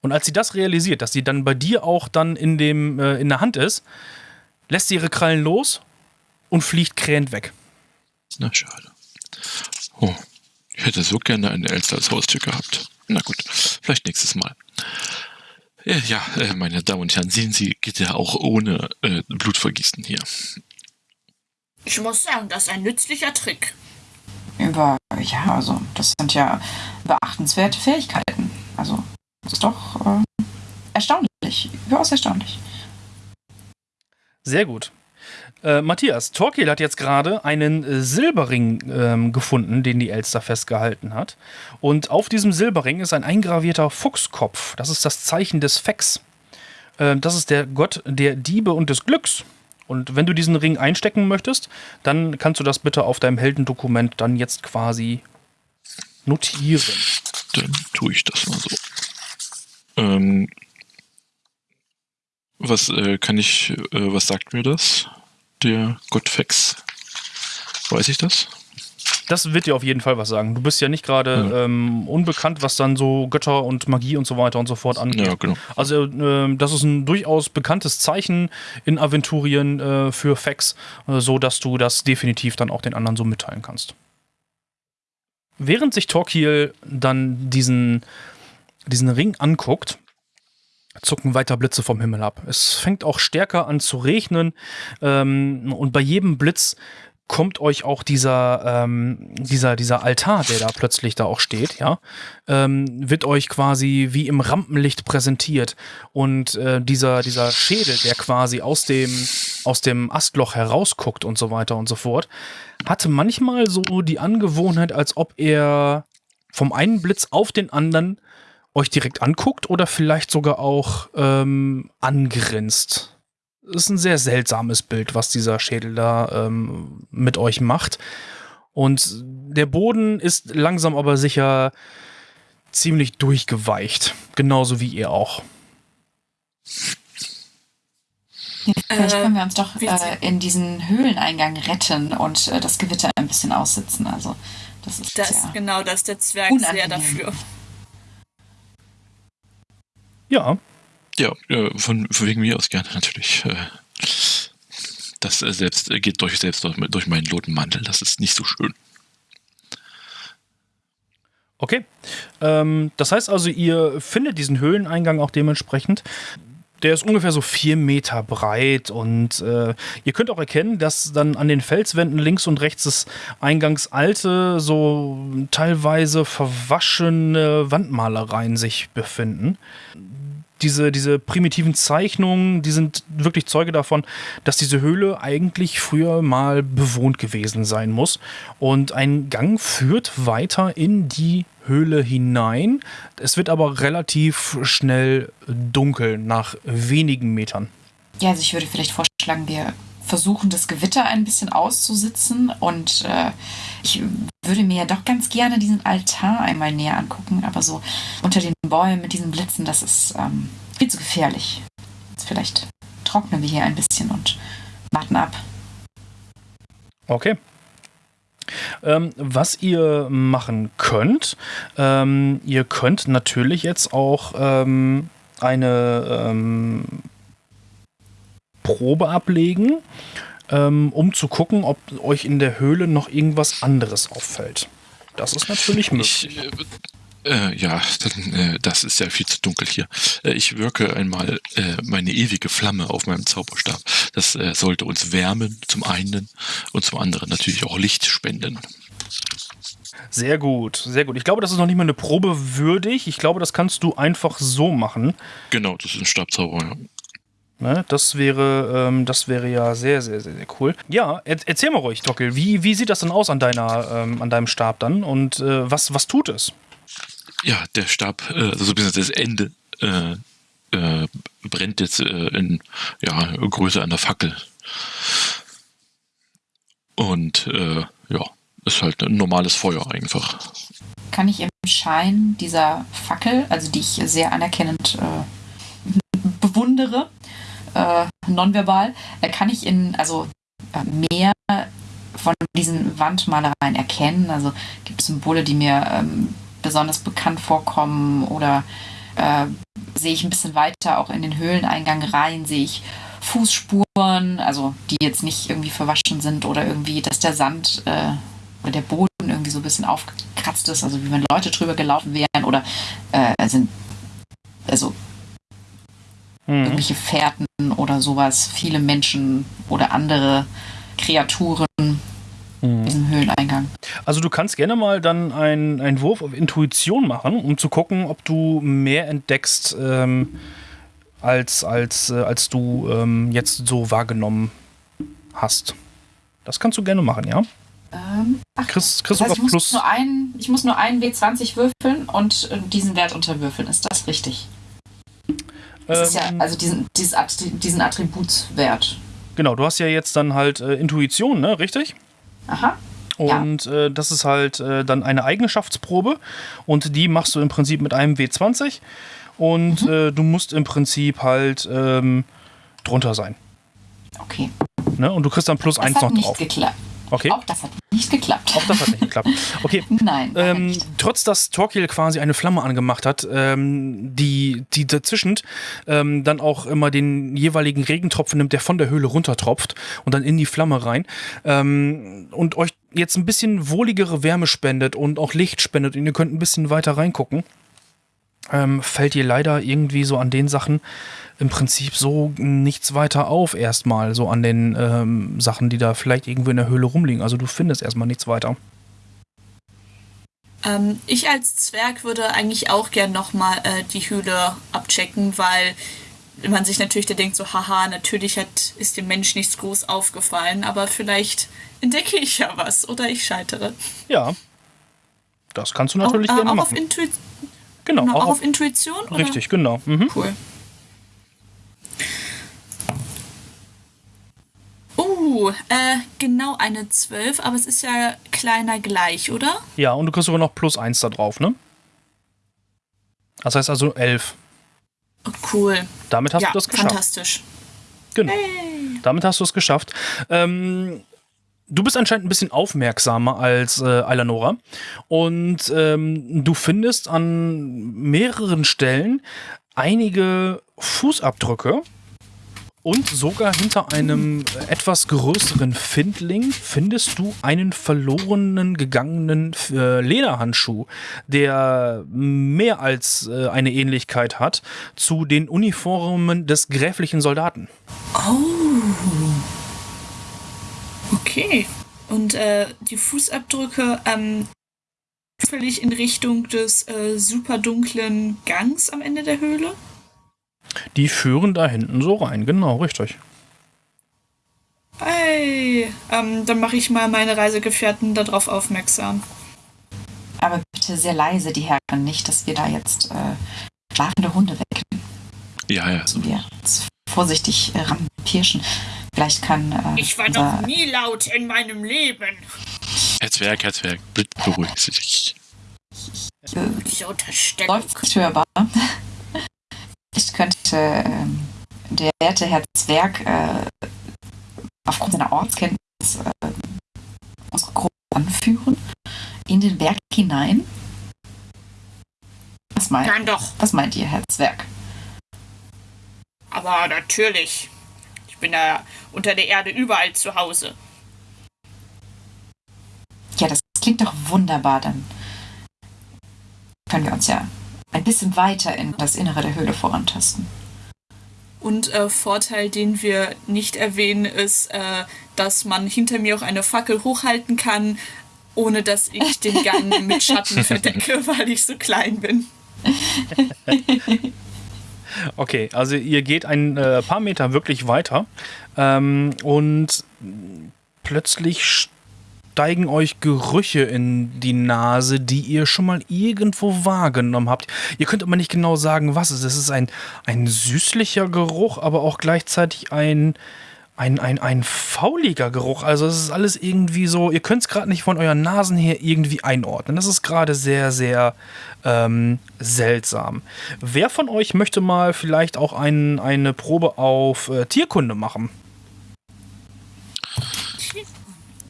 Und als sie das realisiert, dass sie dann bei dir auch dann in, dem, äh, in der Hand ist, lässt sie ihre Krallen los und fliegt krähend weg. Na, schade. Oh, ich hätte so gerne einen Elster als Haustier gehabt. Na gut, vielleicht nächstes Mal. Ja, ja äh, meine Damen und Herren, sehen Sie, geht ja auch ohne äh, Blutvergießen hier. Ich muss sagen, das ist ein nützlicher Trick. Über, ja, also, das sind ja beachtenswerte Fähigkeiten. Also, das ist doch äh, erstaunlich. Überaus erstaunlich. Sehr gut. Äh, Matthias, Torquil hat jetzt gerade einen äh, Silberring ähm, gefunden, den die Elster festgehalten hat. Und auf diesem Silberring ist ein eingravierter Fuchskopf. Das ist das Zeichen des Fex. Äh, das ist der Gott der Diebe und des Glücks. Und wenn du diesen Ring einstecken möchtest, dann kannst du das bitte auf deinem Heldendokument dann jetzt quasi notieren. Dann tue ich das mal so. Ähm, was äh, kann ich, äh, was sagt mir das? Der Gottfex. Weiß ich das? Das wird dir auf jeden Fall was sagen. Du bist ja nicht gerade Ja. ähm, unbekannt, was dann so Götter und Magie und so weiter und so fort angeht. Ja, genau. Also ähm, das ist ein durchaus bekanntes Zeichen in Aventurien äh, für Fax, äh, so dass du das definitiv dann auch den anderen so mitteilen kannst. Während sich Torquil dann diesen, diesen Ring anguckt, zucken weiter Blitze vom Himmel ab. Es fängt auch stärker an zu regnen ähm, und bei jedem Blitz kommt euch auch dieser, ähm, dieser, dieser Altar, der da plötzlich da auch steht, ja, ähm, wird euch quasi wie im Rampenlicht präsentiert. Und äh, dieser, dieser Schädel, der quasi aus dem, aus dem Astloch herausguckt und so weiter und so fort, hatte manchmal so die Angewohnheit, als ob er vom einen Blitz auf den anderen euch direkt anguckt oder vielleicht sogar auch ähm, angrinst. Das ist ein sehr seltsames Bild, was dieser Schädel da ähm, mit euch macht. Und der Boden ist langsam aber sicher ziemlich durchgeweicht. Genauso wie ihr auch. Vielleicht Äh, können wir uns doch äh, in diesen Höhleneingang retten und äh, das Gewitter ein bisschen aussitzen. Also, das ist Das, ja. Genau, das ist der Zwerg sehr Unangenehm. dafür. Ja, Ja, äh, von, von wegen mir aus gerne <laughs> natürlich. Äh, Das äh, selbst geht durch selbst durch, durch meinen Lotenmantel. Das ist nicht so schön. Okay. Ähm, das heißt also, ihr findet diesen Höhleneingang auch dementsprechend. Der ist ungefähr so vier Meter breit und äh, ihr könnt auch erkennen, dass dann an den Felswänden links und rechts des Eingangs alte, so teilweise verwaschene Wandmalereien sich befinden. Diese, diese primitiven Zeichnungen, die sind wirklich Zeuge davon, dass diese Höhle eigentlich früher mal bewohnt gewesen sein muss. Und ein Gang führt weiter in die Höhle hinein. Es wird aber relativ schnell dunkel nach wenigen Metern. ja, also ich würde vielleicht vorschlagen, wir versuchen, das Gewitter ein bisschen auszusitzen und äh, ich würde mir ja doch ganz gerne diesen Altar einmal näher angucken, aber so unter den Bäumen mit diesen Blitzen, das ist ähm, viel zu gefährlich. Jetzt vielleicht trocknen wir hier ein bisschen und warten ab. Okay. Ähm, was ihr machen könnt, ähm, ihr könnt natürlich jetzt auch ähm, eine ähm, Probe ablegen, ähm, um zu gucken, ob euch in der Höhle noch irgendwas anderes auffällt. Das ist natürlich möglich. Ich, äh, äh, ja, dann, äh, das ist ja viel zu dunkel hier. Äh, ich wirke einmal äh, meine ewige Flamme auf meinem Zauberstab. Das äh, sollte uns wärmen, zum einen, und zum anderen natürlich auch Licht spenden. Sehr gut, sehr gut. Ich glaube, das ist noch nicht mal eine Probe würdig. Ich glaube, das kannst du einfach so machen. Genau, das ist ein Stabzauber. Ja. Ne, das wäre, ähm, das wäre ja sehr, sehr, sehr, sehr cool. Ja, er, erzähl mal ruhig, Dockel. Wie, wie sieht das denn aus an deiner, ähm, an deinem Stab dann? Und äh, was, was tut es? Ja, der Stab, äh, also bis das Ende, äh, äh, brennt jetzt äh, in ja, Größe einer Fackel. Und äh, ja, ist halt ein normales Feuer einfach. Kann ich im Schein dieser Fackel, also die ich sehr anerkennend äh, bewundere, äh, nonverbal, äh, kann ich in, also äh, mehr von diesen Wandmalereien erkennen. Also gibt es Symbole, die mir ähm, besonders bekannt vorkommen oder äh, sehe ich ein bisschen weiter auch in den Höhleneingang rein, sehe ich Fußspuren, also die jetzt nicht irgendwie verwaschen sind oder irgendwie, dass der Sand äh, oder der Boden irgendwie so ein bisschen aufgekratzt ist, also wie wenn Leute drüber gelaufen wären oder äh, sind also Hm. irgendwelche Fährten oder sowas, viele Menschen oder andere Kreaturen in Hm. diesem Höhleneingang. Also du kannst gerne mal dann einen, einen Wurf auf Intuition machen, um zu gucken, ob du mehr entdeckst, ähm, als, als, äh, als du ähm, jetzt so wahrgenommen hast. Das kannst du gerne machen, ja? Ähm, ach, Chris, das Chris heißt, sogar ich, muss plus. nur einen, ich muss nur einen W20 würfeln und äh, diesen Wert unterwürfeln. Ist das richtig? Das ist ja, ähm, also diesen, diesen Attributswert. Genau, du hast ja jetzt dann halt äh, Intuition, ne? Richtig? Aha. Ja. Und äh, das ist halt äh, dann eine Eigenschaftsprobe und die machst du im Prinzip mit einem W20 und Mhm. äh, du musst im Prinzip halt ähm, drunter sein. Okay. Ne? Und du kriegst dann plus Das eins hat noch nicht drauf. geklappt. Okay, Auch das hat nicht geklappt. auch das hat nicht geklappt. Okay, <laughs> Nein. ähm, trotz dass Torquil quasi eine Flamme angemacht hat, ähm, die, die dazwischen ähm, dann auch immer den jeweiligen Regentropfen nimmt, der von der Höhle runtertropft und dann in die Flamme rein ähm, und euch jetzt ein bisschen wohligere Wärme spendet und auch Licht spendet und ihr könnt ein bisschen weiter reingucken, ähm, fällt ihr leider irgendwie so an den Sachen im Prinzip so nichts weiter auf erstmal, so an den ähm, Sachen, die da vielleicht irgendwo in der Höhle rumliegen. Also du findest erstmal nichts weiter. Ähm, ich als Zwerg würde eigentlich auch gern nochmal äh, die Höhle abchecken, weil man sich natürlich da denkt, so, haha, natürlich hat, ist dem Mensch nichts groß aufgefallen, aber vielleicht entdecke ich ja was oder ich scheitere. Ja. Das kannst du natürlich auch, äh, gerne auch auf, machen. Intui Genau, genau, auch auch auf, auf Intuition? Oder? richtig, genau. Mhm. Cool. Uh, äh, genau eine 12, aber es ist ja kleiner gleich, oder? Ja, und du kriegst sogar noch plus eins da drauf, ne? Das heißt also elf. Oh, cool. Damit hast ja, du das geschafft. fantastisch. Genau. Damit hast du es geschafft. Ähm, du bist anscheinend ein bisschen aufmerksamer als äh, Eleonora. Und ähm, du findest an mehreren Stellen einige Fußabdrücke. Und sogar hinter einem etwas größeren Findling findest du einen verlorenen, gegangenen äh, Lederhandschuh, der mehr als äh, eine Ähnlichkeit hat zu den Uniformen des gräflichen Soldaten. Okay. Und äh, die Fußabdrücke ähm, völlig in Richtung des äh, super dunklen Gangs am Ende der Höhle. Die führen da hinten so rein, genau, richtig. Hey, ähm, dann mache ich mal meine Reisegefährten darauf aufmerksam. Aber bitte sehr leise, die Herren, nicht, dass wir da jetzt äh, schlafende Hunde wecken. Ja, ja. Müssen wir vorsichtig äh, ranpirschen. Vielleicht kann. Äh, Ich war unser- noch nie laut in meinem Leben. Herr Zwerg, bitte beruhigen Sie sich. äh, Diese Unterstellung. Seufzt hörbar. Ich könnte ähm, der werte Herr Zwerg äh, aufgrund seiner Ortskenntnis äh, unsere Gruppe anführen in den Berg hinein. Was meint, Dann doch. was meint ihr, Herr Zwerg? Aber natürlich. Ich bin da unter der Erde überall zu Hause. Ja, das klingt doch wunderbar. Dann können wir uns ja ein bisschen weiter in das Innere der Höhle vorantasten. Und äh, Vorteil, den wir nicht erwähnen, ist, äh, dass man hinter mir auch eine Fackel hochhalten kann, ohne dass ich den Gang <laughs> mit Schatten verdecke, <laughs> weil ich so klein bin. <laughs> Okay, also ihr geht ein äh, paar Meter wirklich weiter ähm, und plötzlich steigen euch Gerüche in die Nase, die ihr schon mal irgendwo wahrgenommen habt. Ihr könnt aber nicht genau sagen, was es ist. Es ist ein, ein süßlicher Geruch, aber auch gleichzeitig ein, ein, ein, ein fauliger Geruch. Also es ist alles irgendwie so, ihr könnt es gerade nicht von euren Nasen her irgendwie einordnen. Das ist gerade sehr, sehr ähm, seltsam. Wer von euch möchte mal vielleicht auch ein, eine Probe auf äh, Tierkunde machen?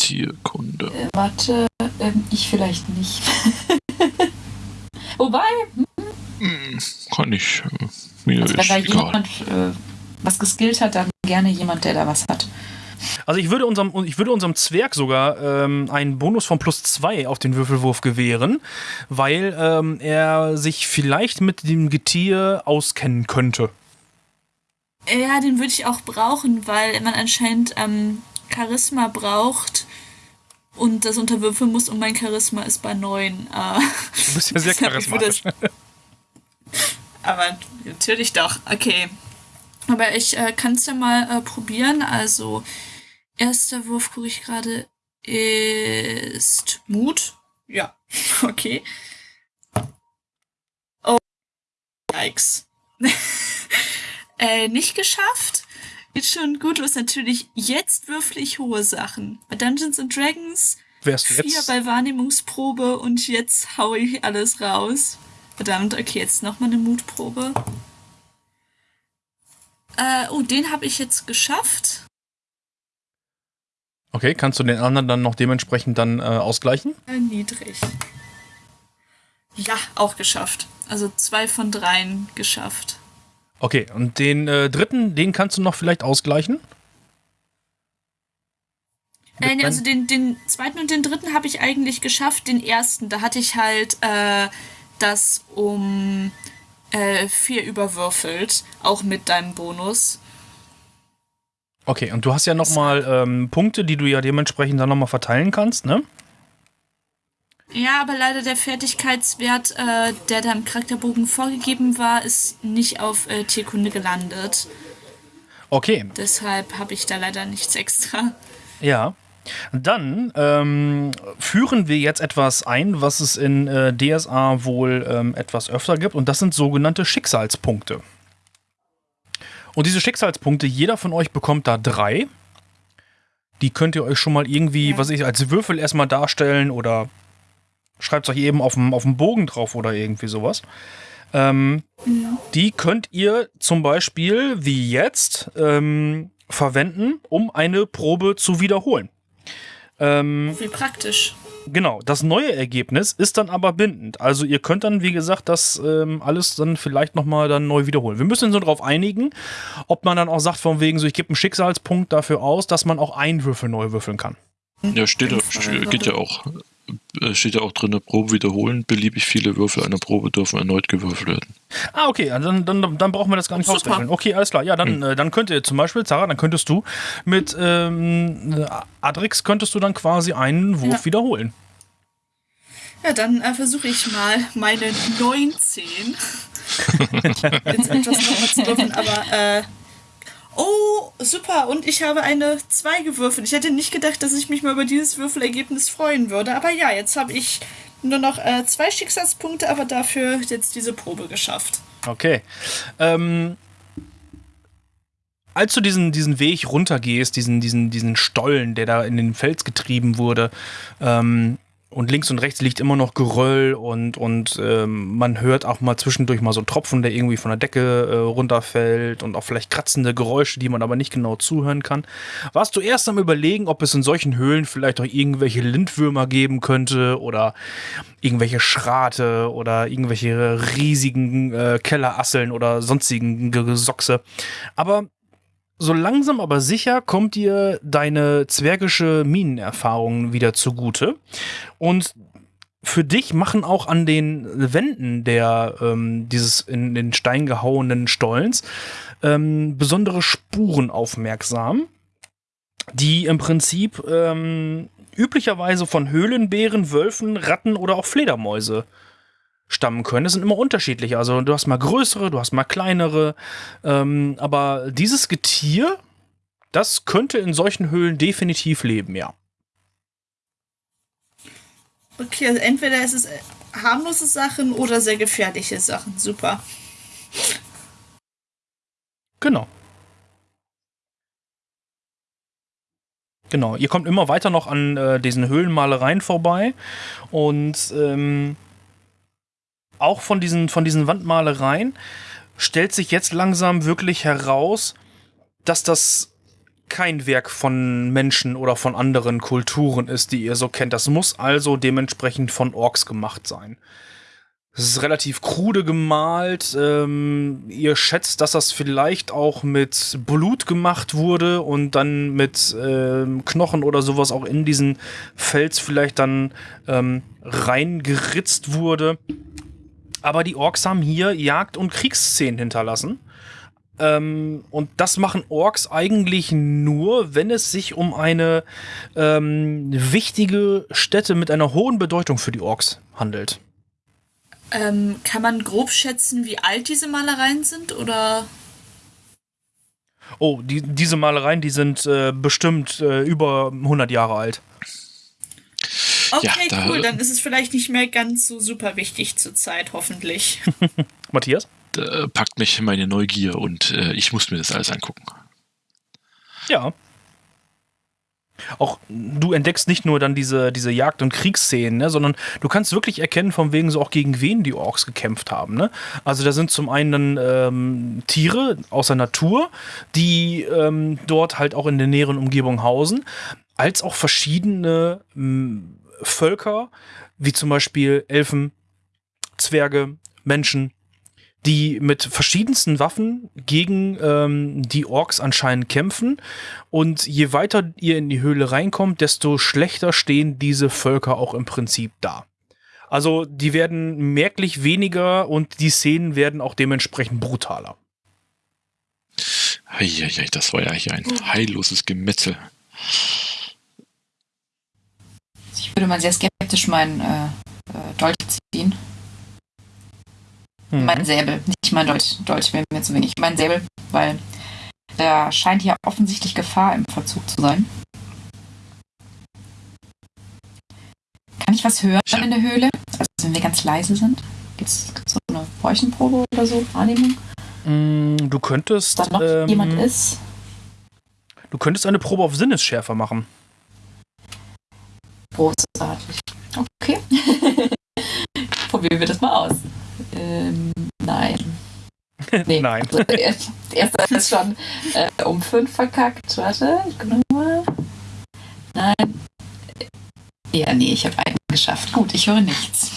Tierkunde. Äh, warte, ähm, ich vielleicht nicht. <laughs> Wobei, Kann ich. Äh, mir also wenn da egal. jemand äh, was geskillt hat, dann gerne jemand, der da was hat. Also ich würde unserem, ich würde unserem Zwerg sogar ähm, einen Bonus von plus zwei auf den Würfelwurf gewähren, weil ähm, er sich vielleicht mit dem Getier auskennen könnte. Ja, den würde ich auch brauchen, weil man anscheinend ähm, Charisma braucht und das unterwürfeln muss und mein Charisma ist bei 9. Äh, Du bist ja <laughs> sehr charismatisch. <laughs> Aber natürlich doch, okay. Aber ich äh, kann es ja mal äh, probieren. Also, erster Wurf, gucke ich gerade, ist Mut. Ja, <laughs> okay. Oh, yikes. äh, nicht geschafft. Ist schon gut, was natürlich jetzt würfel ich hohe Sachen. Bei Dungeons and Dragons Wärst du vier jetzt? bei Wahrnehmungsprobe und jetzt hau ich alles raus. Verdammt, okay, jetzt nochmal eine Mutprobe. Äh, oh, den habe ich jetzt geschafft. Okay, kannst du den anderen dann noch dementsprechend dann äh, ausgleichen? Äh, niedrig. Ja, auch geschafft. Also zwei von dreien geschafft. Okay, und den äh, dritten, den kannst du noch vielleicht ausgleichen? Äh, nee, also den, den zweiten und den dritten habe ich eigentlich geschafft. Den ersten, da hatte ich halt äh, das um äh, vier überwürfelt. Auch mit deinem Bonus. Okay, und du hast ja nochmal ähm, Punkte, die du ja dementsprechend dann nochmal verteilen kannst, ne? Ja, aber leider der Fertigkeitswert, äh, der da im Charakterbogen vorgegeben war, ist nicht auf äh, Tierkunde gelandet. Okay, Deshalb habe ich da leider nichts extra. Ja. Dann ähm, führen wir jetzt etwas ein, was es in äh, DSA wohl ähm, etwas öfter gibt, und das sind sogenannte Schicksalspunkte. Und diese Schicksalspunkte, jeder von euch bekommt da drei. Die könnt ihr euch schon mal irgendwie, Ja. was ich, als Würfel erstmal darstellen oder schreibt es euch eben auf dem, auf dem Bogen drauf oder irgendwie sowas. Ähm, Die könnt ihr zum Beispiel, wie jetzt, ähm, verwenden, um eine Probe zu wiederholen. Ähm, Wie praktisch. Genau, das neue Ergebnis ist dann aber bindend. Also ihr könnt dann, wie gesagt, das ähm, alles dann vielleicht nochmal dann neu wiederholen. Wir müssen uns so darauf einigen, ob man dann auch sagt, von wegen so, ich gebe einen Schicksalspunkt dafür aus, dass man auch einen Würfel neu würfeln kann. Ja, steht, Fall. geht ja auch. Äh, Steht ja auch drin, Probe wiederholen. Beliebig viele Würfel einer Probe dürfen erneut gewürfelt werden. Ah, okay, also dann, dann, dann brauchen wir das gar nicht Super. ausrechnen. Okay, alles klar. Ja, dann, äh, dann könnt ihr zum Beispiel, Sarah, dann könntest du mit ähm, Adrix könntest du dann quasi einen Wurf Ja. wiederholen. Ja, dann äh, versuche ich mal meine 19. <laughs> Jetzt etwas nochmal zu würfeln, aber äh, Oh, super. Und ich habe eine 2 gewürfelt. Ich hätte nicht gedacht, dass ich mich mal über dieses Würfelergebnis freuen würde. Aber ja, jetzt habe ich nur noch äh, zwei Schicksalspunkte, aber dafür jetzt diese Probe geschafft. Okay. Ähm, als du diesen, diesen Weg runtergehst, diesen, diesen, diesen Stollen, der da in den Fels getrieben wurde, ähm, und links und rechts liegt immer noch Geröll und, und ähm, man hört auch mal zwischendurch mal so einen Tropfen, der irgendwie von der Decke äh, runterfällt und auch vielleicht kratzende Geräusche, die man aber nicht genau zuhören kann. Warst du erst am überlegen, ob es in solchen Höhlen vielleicht auch irgendwelche Lindwürmer geben könnte oder irgendwelche Schrate oder irgendwelche riesigen äh, Kellerasseln oder sonstigen Gesochse. Aber so langsam aber sicher kommt dir deine zwergische Minenerfahrung wieder zugute. Und für dich machen auch an den Wänden der ähm, dieses in den Stein gehauenen Stollens ähm, besondere Spuren aufmerksam, die im Prinzip ähm, üblicherweise von Höhlenbären, Wölfen, Ratten oder auch Fledermäuse stammen können. Es sind immer unterschiedliche. Also du hast mal größere, du hast mal kleinere. Ähm, aber dieses Getier, das könnte in solchen Höhlen definitiv leben, ja. Okay, also entweder ist es äh, harmlose Sachen oder sehr gefährliche Sachen. Super. Genau. Genau, ihr kommt immer weiter noch an äh, diesen Höhlenmalereien vorbei und ähm, auch von diesen, von diesen Wandmalereien stellt sich jetzt langsam wirklich heraus, dass das kein Werk von Menschen oder von anderen Kulturen ist, die ihr so kennt. Das muss also dementsprechend von Orks gemacht sein. Es ist relativ krude gemalt. Ähm, ihr schätzt, dass das vielleicht auch mit Blut gemacht wurde und dann mit ähm, Knochen oder sowas auch in diesen Fels vielleicht dann ähm, reingeritzt wurde. Aber die Orks haben hier Jagd- und Kriegsszenen hinterlassen. Ähm, und das machen Orks eigentlich nur, wenn es sich um eine ähm, wichtige Stätte mit einer hohen Bedeutung für die Orks handelt. Ähm, kann man grob schätzen, wie alt diese Malereien sind? Oder Oh, die, diese Malereien, die sind äh, bestimmt äh, über 100 Jahre alt. Okay, da- cool. Dann ist es vielleicht nicht mehr ganz so super wichtig zur Zeit, hoffentlich. <laughs> Matthias? Da packt mich meine Neugier und äh, ich muss mir das alles angucken. Ja. Auch du entdeckst nicht nur dann diese, diese Jagd- und Kriegsszenen, ne, sondern du kannst wirklich erkennen, von wegen so auch gegen wen die Orks gekämpft haben. Ne? Also da sind zum einen dann, ähm, Tiere aus der Natur, die ähm, dort halt auch in der näheren Umgebung hausen, als auch verschiedene ähm, Völker, wie zum Beispiel Elfen, Zwerge, Menschen, die mit verschiedensten Waffen gegen ähm, die Orks anscheinend kämpfen. Und je weiter ihr in die Höhle reinkommt, desto schlechter stehen diese Völker auch im Prinzip da. Also die werden merklich weniger und die Szenen werden auch dementsprechend brutaler. Eieiei, das war ja hier ein heilloses Gemetzel. Würde mal sehr skeptisch meinen äh, äh, Dolch ziehen. Mhm. Mein Säbel, nicht mein Dolch. Dolch wäre mir zu wenig. Mein Säbel, weil da scheint hier offensichtlich Gefahr im Verzug zu sein. Kann ich was hören Ja. in der Höhle? Also wenn wir ganz leise sind? Gibt es so eine Räuchenprobe oder so? Wahrnehmung? Mm, Du könntest, da noch ähm, jemand ist? du könntest eine Probe auf Sinnesschärfe machen. Großartig. Okay. <laughs> Probieren wir das mal aus. Ähm, Nein. <laughs> Nee, Nein. Also, er- erster ist schon äh, um fünf verkackt. Warte, ich guck noch mal. Nein. Ja, nee, ich habe einen geschafft. Gut, ich höre nichts.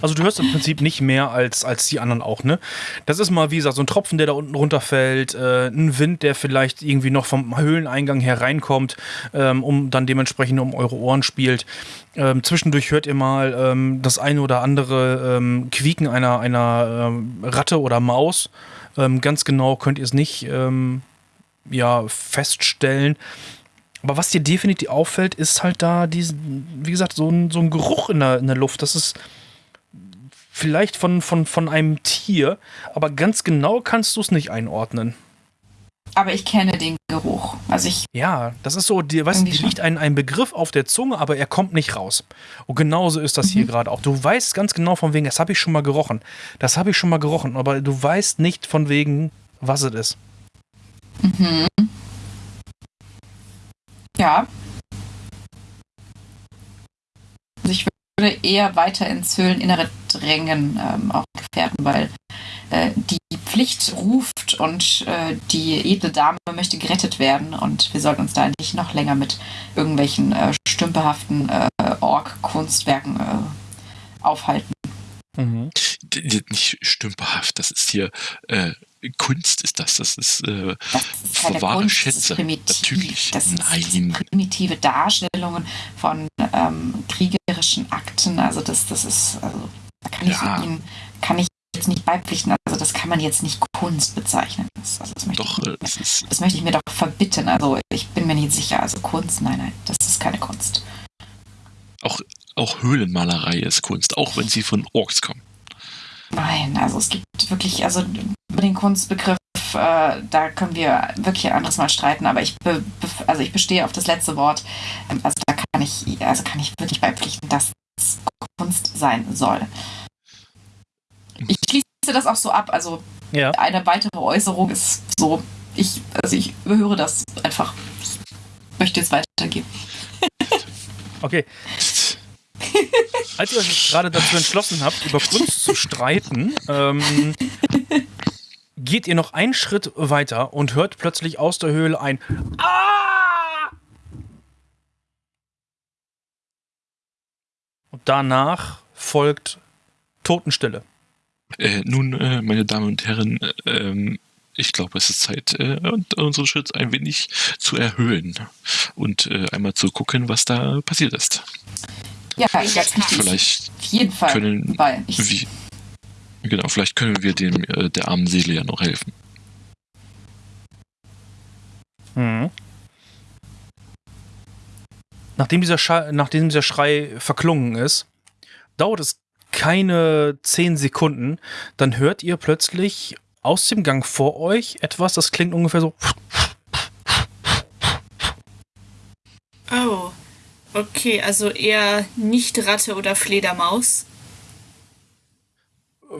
Also du hörst im Prinzip nicht mehr als, als die anderen auch, ne? Das ist mal, wie gesagt, so ein Tropfen, der da unten runterfällt, äh, ein Wind, der vielleicht irgendwie noch vom Höhleneingang hereinkommt, ähm, um dann dementsprechend um eure Ohren spielt. Ähm, zwischendurch hört ihr mal ähm, das eine oder andere ähm, Quieken einer, einer ähm, Ratte oder Maus. Ähm, ganz genau könnt ihr es nicht ja, feststellen. Aber was dir definitiv auffällt, ist halt da diesen, wie gesagt, so ein, so ein Geruch in der, in der Luft. Das ist vielleicht von, von, von einem Tier, aber ganz genau kannst du es nicht einordnen. Aber ich kenne den Geruch. Also ich, Ja, das ist so, dir, weißt, liegt ein, ein Begriff auf der Zunge, aber er kommt nicht raus. Und genauso ist das hier Mhm. gerade auch. Du weißt ganz genau von wegen, das habe ich schon mal gerochen. Das habe ich schon mal gerochen, aber du weißt nicht von wegen, was es ist. mhm. Ja. Würde eher weiter ins Höhleninnere drängen, ähm, auch Gefährten, weil äh, die Pflicht ruft und äh, die edle Dame möchte gerettet werden und wir sollten uns da nicht noch länger mit irgendwelchen äh, stümperhaften äh, Ork-Kunstwerken äh, aufhalten. Mhm. Nicht stümperhaft, das ist hier äh, Kunst ist das. Das ist äh, Das ist keine wahre Kunst, Schätze. Das primitiv. Natürlich. Das das Nein. primitive Darstellungen von ähm, kriegerischen Akten. Also das, das ist, also da kann ich Ja. Ihnen, kann ich jetzt nicht beipflichten. Also das kann man jetzt nicht Kunst bezeichnen. Das, also das, möchte doch, ich, äh, es ist das möchte ich mir doch verbitten. Also ich bin mir nicht sicher. Also Kunst, nein, nein, das ist keine Kunst. auch, auch Höhlenmalerei ist Kunst, auch wenn sie von Orks kommen. Nein, also es gibt wirklich, also über den Kunstbegriff, äh, da können wir wirklich ein anderes Mal streiten, aber ich, be, be, also ich bestehe auf das letzte Wort. Ähm, Also da kann ich, also kann ich wirklich beipflichten, dass es Kunst sein soll. Ich schließe das auch so ab, also Ja. eine weitere Äußerung ist so, ich, also ich überhöre das einfach. Ich möchte jetzt weitergeben. Okay. <laughs> Als ihr euch gerade dazu entschlossen habt, über Kunst zu streiten, ähm, geht ihr noch einen Schritt weiter und hört plötzlich aus der Höhle ein Ah! Und danach folgt Totenstille. Äh, nun, äh, meine Damen und Herren, äh, ich glaube, es ist Zeit, äh, unseren Schritt ein wenig zu erhöhen und äh, einmal zu gucken, was da passiert ist. Ja, mich dies Vielleicht auf jeden Fall können wie, genau, vielleicht können wir dem äh, der armen Seele ja noch helfen. Mhm. Nachdem dieser, Schrei, nachdem dieser Schrei verklungen ist, dauert es keine zehn Sekunden, dann hört ihr plötzlich aus dem Gang vor euch etwas, das klingt ungefähr so. Oh, okay, also eher nicht Ratte oder Fledermaus.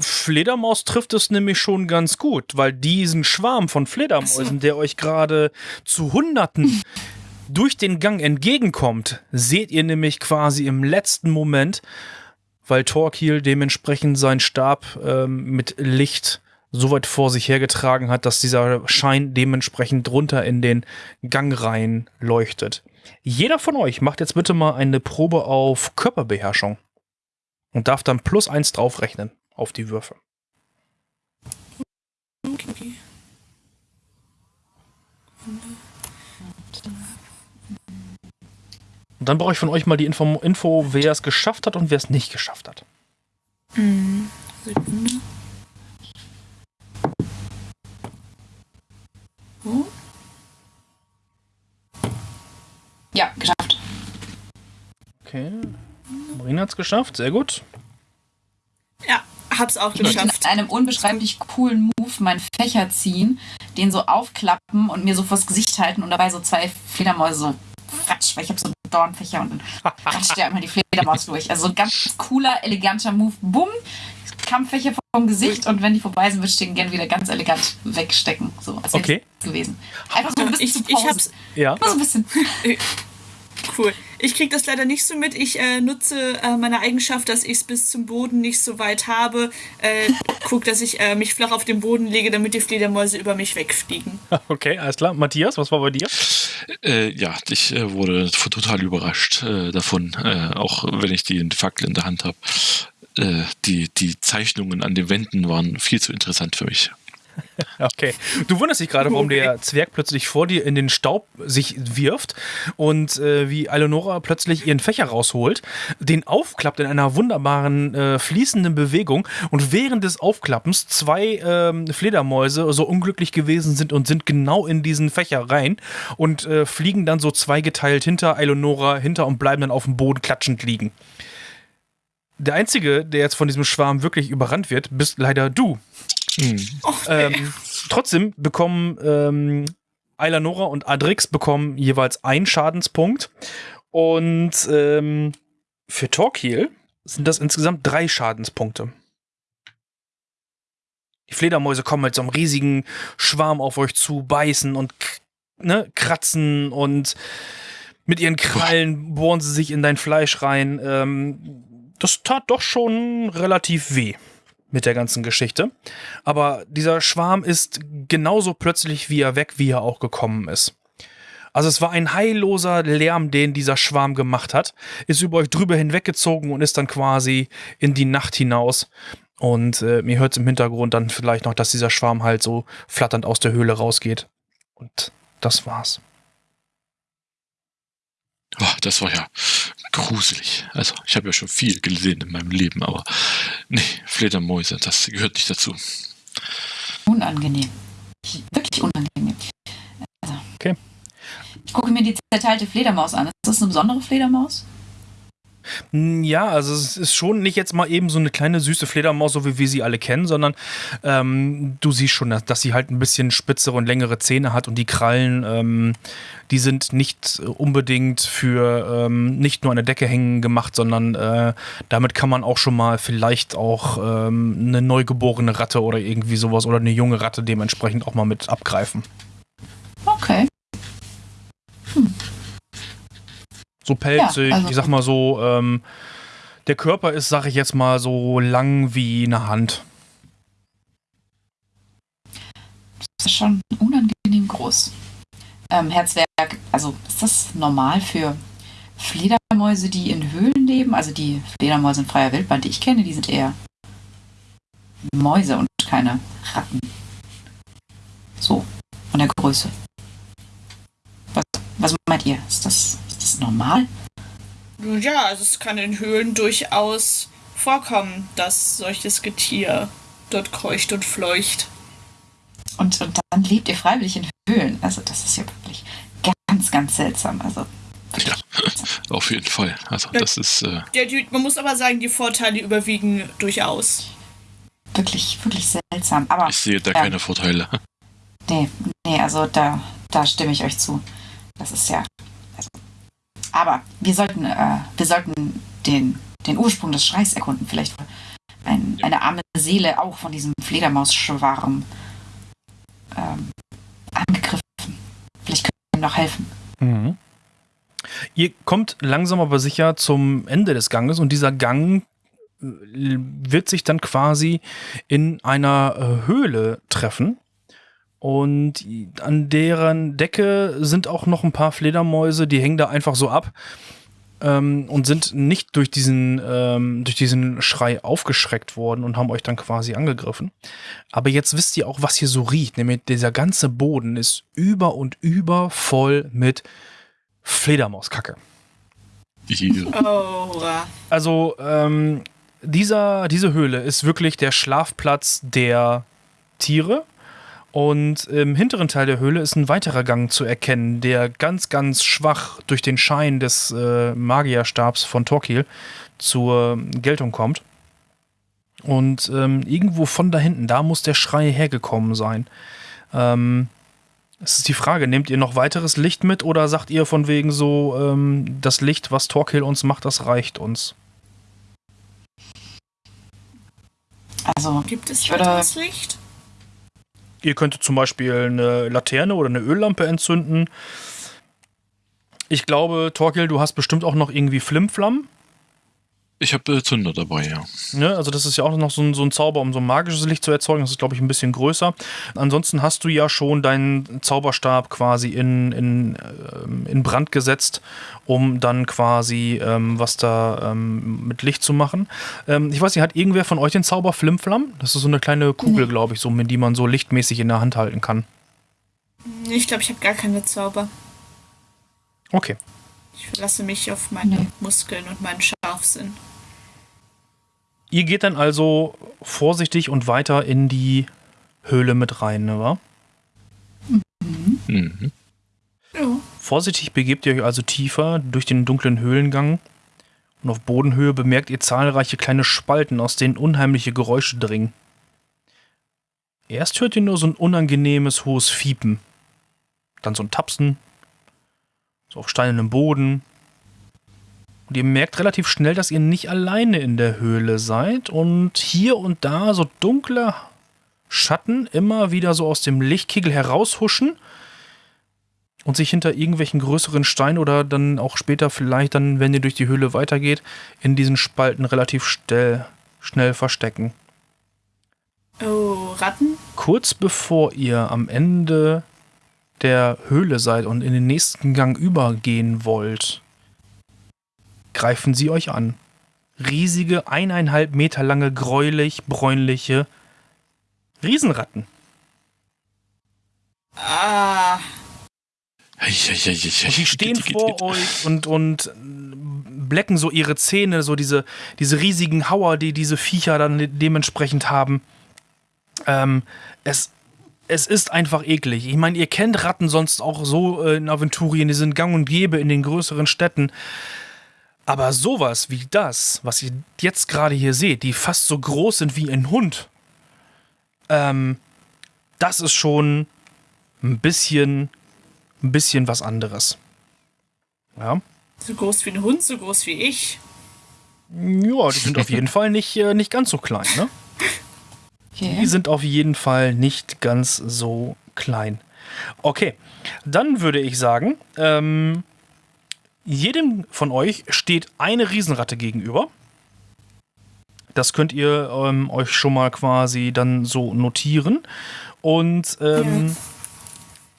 Fledermaus trifft es nämlich schon ganz gut, weil diesen Schwarm von Fledermäusen, der euch gerade zu Hunderten <laughs> durch den Gang entgegenkommt, seht ihr nämlich quasi im letzten Moment, weil Torquil dementsprechend seinen Stab ähm, mit Licht so weit vor sich hergetragen hat, dass dieser Schein dementsprechend drunter in den Gang rein leuchtet. Jeder von euch macht jetzt bitte mal eine Probe auf Körperbeherrschung und darf dann plus eins draufrechnen auf die Würfe. Und dann brauche ich von euch mal die Info, Info wer es geschafft hat und wer es nicht geschafft hat. Hm, Sekunde. Oh, ja, geschafft. Okay. Marina hat es geschafft, sehr gut. ja, hab's auch Ich möchte in geschafft. einem unbeschreiblich coolen Move meinen Fächer ziehen, den so aufklappen und mir so vors Gesicht halten und dabei so zwei Fledermäuse so ratsch, weil ich habe so Dornfächer und dann ratscht ja immer die Fledermaus durch. Also so ein ganz cooler, eleganter Move. Bumm, Kampffächer vom Gesicht und wenn die vorbei sind, würde ich den gerne wieder ganz elegant wegstecken. So, als wäre Okay. gewesen. Einfach so ein bisschen Ich- zu ich Pause. hab's- Ja. Immer so ein bisschen. Cool. ich kriege das leider nicht so mit. Ich äh, nutze äh, meine Eigenschaft, dass ich es bis zum Boden nicht so weit habe. Äh, guck, dass ich äh, mich flach auf den Boden lege, damit die Fledermäuse über mich wegfliegen. <laughs> Okay, alles klar. Matthias, was war bei dir? Äh, ja, ich äh, wurde total überrascht äh, davon, äh, auch wenn ich die Fackel in der Hand habe. Äh, die, die Zeichnungen an den Wänden waren viel zu interessant für mich. <laughs> Okay. Du wunderst dich gerade, warum der <laughs> Zwerg plötzlich vor dir in den Staub sich wirft und äh, wie Eleonora plötzlich ihren Fächer rausholt, den aufklappt in einer wunderbaren äh, fließenden Bewegung und während des Aufklappens zwei ähm, Fledermäuse so unglücklich gewesen sind und sind genau in diesen Fächer rein und äh, fliegen dann so zweigeteilt hinter Eleonora hinter und bleiben dann auf dem Boden klatschend liegen. Der Einzige, der jetzt von diesem Schwarm wirklich überrannt wird, bist leider du. Ähm, trotzdem bekommen ähm, Eilanora und Adrix bekommen jeweils einen Schadenspunkt. Und ähm, für Torquil sind das insgesamt drei Schadenspunkte. Die Fledermäuse kommen mit so einem riesigen Schwarm auf euch zu, beißen und ne, kratzen und mit ihren Krallen bohren sie sich in dein Fleisch rein. Ähm, das tat doch schon relativ weh mit der ganzen Geschichte. Aber dieser Schwarm ist genauso plötzlich wie er weg, wie er auch gekommen ist. Also es war ein heilloser Lärm, den dieser Schwarm gemacht hat, ist über euch drüber hinweggezogen und ist dann quasi in die Nacht hinaus. Und äh, mir hört im Hintergrund dann vielleicht noch, dass dieser Schwarm halt so flatternd aus der Höhle rausgeht. Und das war's. Oh, das war ja gruselig. Also, ich habe ja schon viel gesehen in meinem Leben, aber nee, Fledermäuse, das gehört nicht dazu. Unangenehm. Wirklich unangenehm. Also, Okay. Ich gucke mir die zerteilte Fledermaus an. Ist das eine besondere Fledermaus? Mm, Ja, also es ist schon nicht jetzt mal eben so eine kleine süße Fledermaus, so wie wir sie alle kennen, sondern ähm, du siehst schon, dass, dass sie halt ein bisschen spitzere und längere Zähne hat und die Krallen, ähm, die sind nicht unbedingt für ähm, nicht nur an der Decke hängen gemacht, sondern äh, damit kann man auch schon mal vielleicht auch ähm, eine neugeborene Ratte oder irgendwie sowas oder eine junge Ratte dementsprechend auch mal mit abgreifen. Okay. So pelzig, Ja, also- ich sag mal so, ähm, der Körper ist, sag ich jetzt mal, so lang wie eine Hand. Das ist schon unangenehm groß. Ähm, Herr Zwerg, also ist das normal für Fledermäuse, die in Höhlen leben? Also die Fledermäuse in freier Wildbahn, die ich kenne, die sind eher Mäuse und keine Ratten. So, von der Größe. Was, was meint ihr? Ist das, das normal? Ja, also es kann in Höhlen durchaus vorkommen, dass solches Getier dort kreucht und fleucht. Und, und dann lebt ihr freiwillig in Höhlen. Also das ist ja wirklich ganz, ganz seltsam. Also Ja, <laughs> auf jeden Fall. Also, das ist, äh, Ja, die, man muss aber sagen, die Vorteile überwiegen durchaus. wirklich, wirklich seltsam. Aber ich sehe da Ja. keine Vorteile. <laughs> Nee, nee, also da, da stimme ich euch zu. Das ist ja. Aber wir sollten, äh, wir sollten den, den Ursprung des Schreis erkunden. Vielleicht ein, eine arme Seele auch von diesem Fledermausschwarm ähm, angegriffen. Vielleicht können wir ihm noch helfen. Mhm. Ihr kommt langsam aber sicher zum Ende des Ganges und dieser Gang äh, wird sich dann quasi in einer äh, Höhle treffen. Und an deren Decke sind auch noch ein paar Fledermäuse, die hängen da einfach so ab ähm, und sind nicht durch diesen, ähm, durch diesen Schrei aufgeschreckt worden und haben euch dann quasi angegriffen. Aber jetzt wisst ihr auch, was hier so riecht. Nämlich dieser ganze Boden ist über und über voll mit Fledermauskacke. Oh, Also, ähm, dieser, diese Höhle ist wirklich der Schlafplatz der Tiere. Und im hinteren Teil der Höhle ist ein weiterer Gang zu erkennen, der ganz, ganz schwach durch den Schein des äh, Magierstabs von Torquil zur Geltung kommt. Und ähm, irgendwo von da hinten, da muss der Schrei hergekommen sein. Ähm, es ist die Frage, nehmt ihr noch weiteres Licht mit oder sagt ihr von wegen so, ähm, das Licht, was Torquil uns macht, das reicht uns? Also, gibt es weiteres Licht? Ihr könntet zum Beispiel eine Laterne oder eine Öllampe entzünden. Ich glaube, Torkil, du hast bestimmt auch noch irgendwie Flimflam. Ich habe äh, Zünder dabei, ja. Ne? Also das ist ja auch noch so ein, so ein Zauber, um so ein magisches Licht zu erzeugen. Das ist, glaube ich, ein bisschen größer. Ansonsten hast du ja schon deinen Zauberstab quasi in, in, ähm, in Brand gesetzt, um dann quasi ähm, was da ähm, mit Licht zu machen. Ähm, ich weiß nicht, hat irgendwer von euch den Zauber Flimflam? Das ist so eine kleine Kugel, Nee. glaube ich, so, mit die man so lichtmäßig in der Hand halten kann. Ich glaube, ich habe gar keine Zauber. Okay. Ich verlasse mich auf meine Nee. Muskeln und meinen Scharfsinn. Ihr geht dann also vorsichtig und weiter in die Höhle mit rein, ne, wa? Mhm. Ja. Vorsichtig begebt ihr euch also tiefer durch den dunklen Höhlengang und auf Bodenhöhe bemerkt ihr zahlreiche kleine Spalten, aus denen unheimliche Geräusche dringen. Erst hört ihr nur so ein unangenehmes hohes Fiepen, dann so ein Tapsen, so auf steinernem Boden. Und ihr merkt relativ schnell, dass ihr nicht alleine in der Höhle seid und hier und da so dunkle Schatten immer wieder so aus dem Lichtkegel heraushuschen und sich hinter irgendwelchen größeren Steinen oder dann auch später vielleicht dann, wenn ihr durch die Höhle weitergeht, in diesen Spalten relativ schnell, schnell verstecken. Oh, Ratten? Kurz bevor ihr am Ende der Höhle seid und in den nächsten Gang übergehen wollt, greifen sie euch an. Riesige, eineinhalb Meter lange, gräulich, bräunliche Riesenratten. Ah, Und die stehen vor euch und, und blecken so ihre Zähne, so diese, diese riesigen Hauer, die diese Viecher dann dementsprechend haben. Ähm, es, es ist einfach eklig. Ich meine, ihr kennt Ratten sonst auch so äh, in Aventurien, die sind gang und gäbe in den größeren Städten. Aber sowas wie das, was ihr jetzt gerade hier seht, die fast so groß sind wie ein Hund, ähm, das ist schon ein bisschen ein bisschen was anderes. Ja. so groß wie ein Hund, so groß wie ich. Ja, die sind auf jeden <laughs> Fall nicht, äh, nicht ganz so klein, ne? Die Okay. sind auf jeden Fall nicht ganz so klein. Okay, dann würde ich sagen, ähm, jedem von euch steht eine Riesenratte gegenüber. Das könnt ihr ähm, euch schon mal quasi dann so notieren. Und ähm,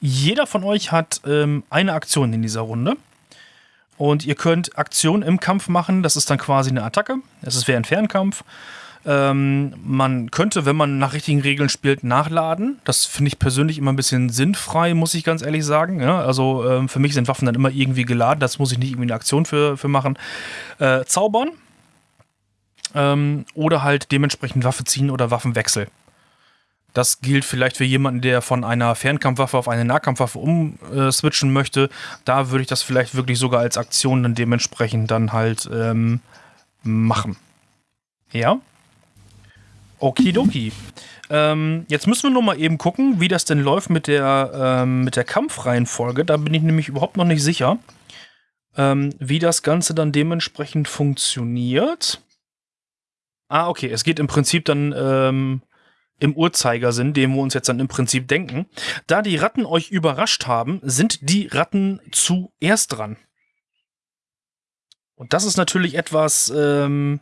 jeder von euch hat ähm, eine Aktion in dieser Runde. Und ihr könnt Aktionen im Kampf machen. Das ist dann quasi eine Attacke. Es wäre ein Fernkampf. Ähm, man könnte, wenn man nach richtigen Regeln spielt, nachladen. Das finde ich persönlich immer ein bisschen sinnfrei, muss ich ganz ehrlich sagen. Ja, also ähm, für mich sind Waffen dann immer irgendwie geladen. Das muss ich nicht irgendwie eine Aktion für, für machen. Äh, zaubern. Ähm, oder halt dementsprechend Waffe ziehen oder Waffenwechsel. Das gilt vielleicht für jemanden, der von einer Fernkampfwaffe auf eine Nahkampfwaffe umswitchen möchte. Da würde ich das vielleicht wirklich sogar als Aktion dann dementsprechend dann halt ähm, machen. Ja? Okidoki. Ähm, jetzt müssen wir nur mal eben gucken, wie das denn läuft mit der, ähm, mit der Kampfreihenfolge. Da bin ich nämlich überhaupt noch nicht sicher, ähm, wie das Ganze dann dementsprechend funktioniert. Ah, okay. Es geht im Prinzip dann ähm, im Uhrzeigersinn, den wir uns jetzt dann im Prinzip denken. Da die Ratten euch überrascht haben, sind die Ratten zuerst dran. Und das ist natürlich etwas, ähm,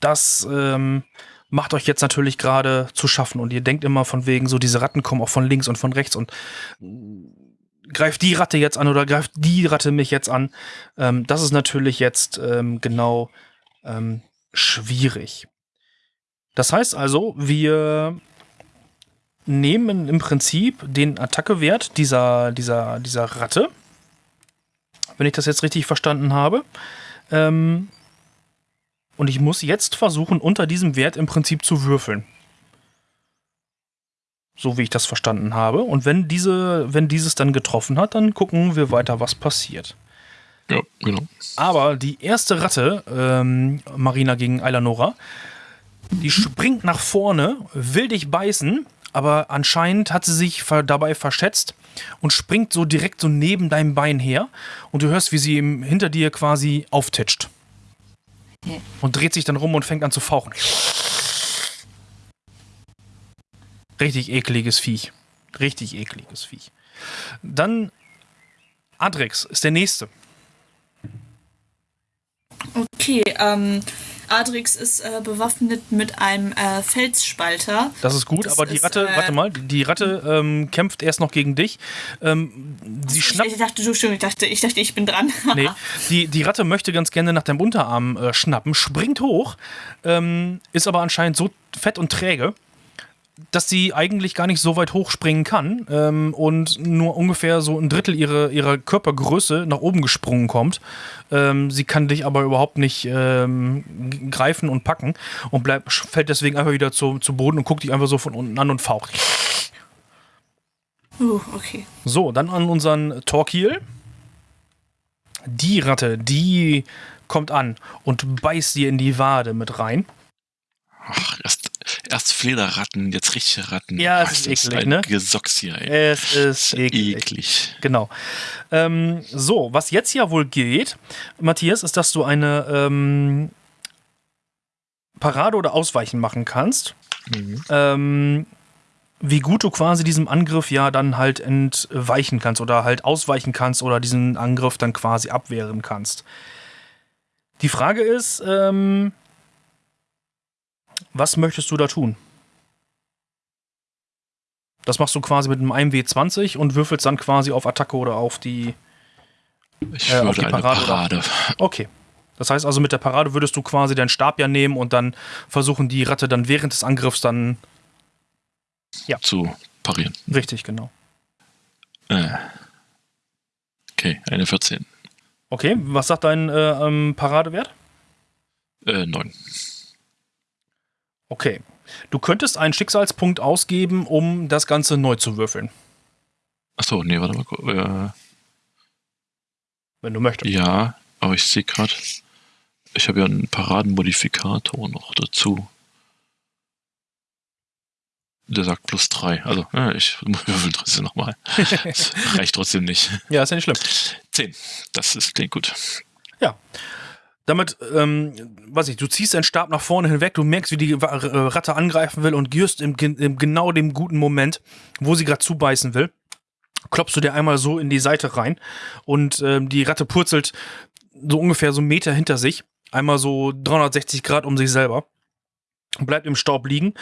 das ähm, macht euch jetzt natürlich gerade zu schaffen. Und ihr denkt immer von wegen, so diese Ratten kommen auch von links und von rechts und greift die Ratte jetzt an oder greift die Ratte mich jetzt an. Ähm, das ist natürlich jetzt ähm, genau ähm, schwierig. Das heißt also, wir nehmen im Prinzip den Attackewert dieser, dieser, dieser Ratte, wenn ich das jetzt richtig verstanden habe. Ähm, und ich muss jetzt versuchen, unter diesem Wert im Prinzip zu würfeln. So wie ich das verstanden habe. Und wenn, diese, wenn dieses dann getroffen hat, dann gucken wir weiter, was passiert. Ja, genau. Aber die erste Ratte, ähm, Marina gegen Eilanora, die springt nach vorne, will dich beißen, aber anscheinend hat sie sich dabei verschätzt und springt so direkt so neben deinem Bein her und du hörst, wie sie hinter dir quasi auftitscht. Und dreht sich dann rum und fängt an zu fauchen. Richtig ekliges Viech. Richtig ekliges Viech. Dann Adrex ist der nächste. Okay, ähm, Adrix ist äh, bewaffnet mit einem äh, Felsspalter. Das ist gut, Das aber die ist, Ratte, äh, warte mal, die Ratte ähm, kämpft erst noch gegen dich. Ähm, sie ich, schnappt. ich dachte, du schon, ich dachte, ich dachte, ich bin dran. <laughs> Nee, die, die Ratte möchte ganz gerne nach deinem Unterarm äh, schnappen, springt hoch, ähm, ist aber anscheinend so fett und träge, dass sie eigentlich gar nicht so weit hochspringen kann ähm, und nur ungefähr so ein Drittel ihrer, ihrer Körpergröße nach oben gesprungen kommt. Ähm, sie kann dich aber überhaupt nicht ähm, greifen und packen und bleibt, fällt deswegen einfach wieder zu, zu Boden und guckt dich einfach so von unten an und faucht. Uh, okay. So, dann an unseren Torquil. Die Ratte, die kommt an und beißt dir in die Wade mit rein. Ach, erst, Flederratten, jetzt richtige Ratten. Ja, es Ach, ist eklig, ein ne? Gesocks hier, ey. Es ist eklig. eklig. Genau. Ähm, so, was jetzt ja wohl geht, Matthias, ist, dass du eine ähm, Parade oder Ausweichen machen kannst. Mhm. Ähm, wie gut du quasi diesem Angriff ja dann halt entweichen kannst oder halt ausweichen kannst oder diesen Angriff dann quasi abwehren kannst. Die Frage ist, ähm, was möchtest du da tun? Das machst du quasi mit einem 1W20 und würfelst dann quasi auf Attacke oder auf die. Ich Äh, auf die Parade Parade. Okay. Das heißt also, mit der Parade würdest du quasi deinen Stab ja nehmen und dann versuchen, die Ratte dann während des Angriffs dann. zu parieren. Richtig, genau. Äh. Okay, eine 14. Okay, was sagt dein äh, ähm, Paradewert? Äh, 9. Okay. Du könntest einen Schicksalspunkt ausgeben, um das Ganze neu zu würfeln, Achso, nee, warte mal. Äh, wenn du möchtest. ja, aber ich sehe gerade, ich habe ja einen Paradenmodifikator noch dazu. Der sagt plus 3. Also, äh, ich <laughs> würfel trotzdem nochmal. <laughs> Das reicht trotzdem nicht. Ja, ist ja nicht schlimm. 10. Das ist, klingt gut. Damit, ähm, weiß ich, du ziehst deinen Stab nach vorne hinweg, du merkst, wie die äh, Ratte angreifen will und just im, im genau dem guten Moment, wo sie gerade zubeißen will, klopfst du dir einmal so in die Seite rein und ähm, die Ratte purzelt so ungefähr so einen Meter hinter sich, einmal so 360 Grad um sich selber, bleibt im Staub liegen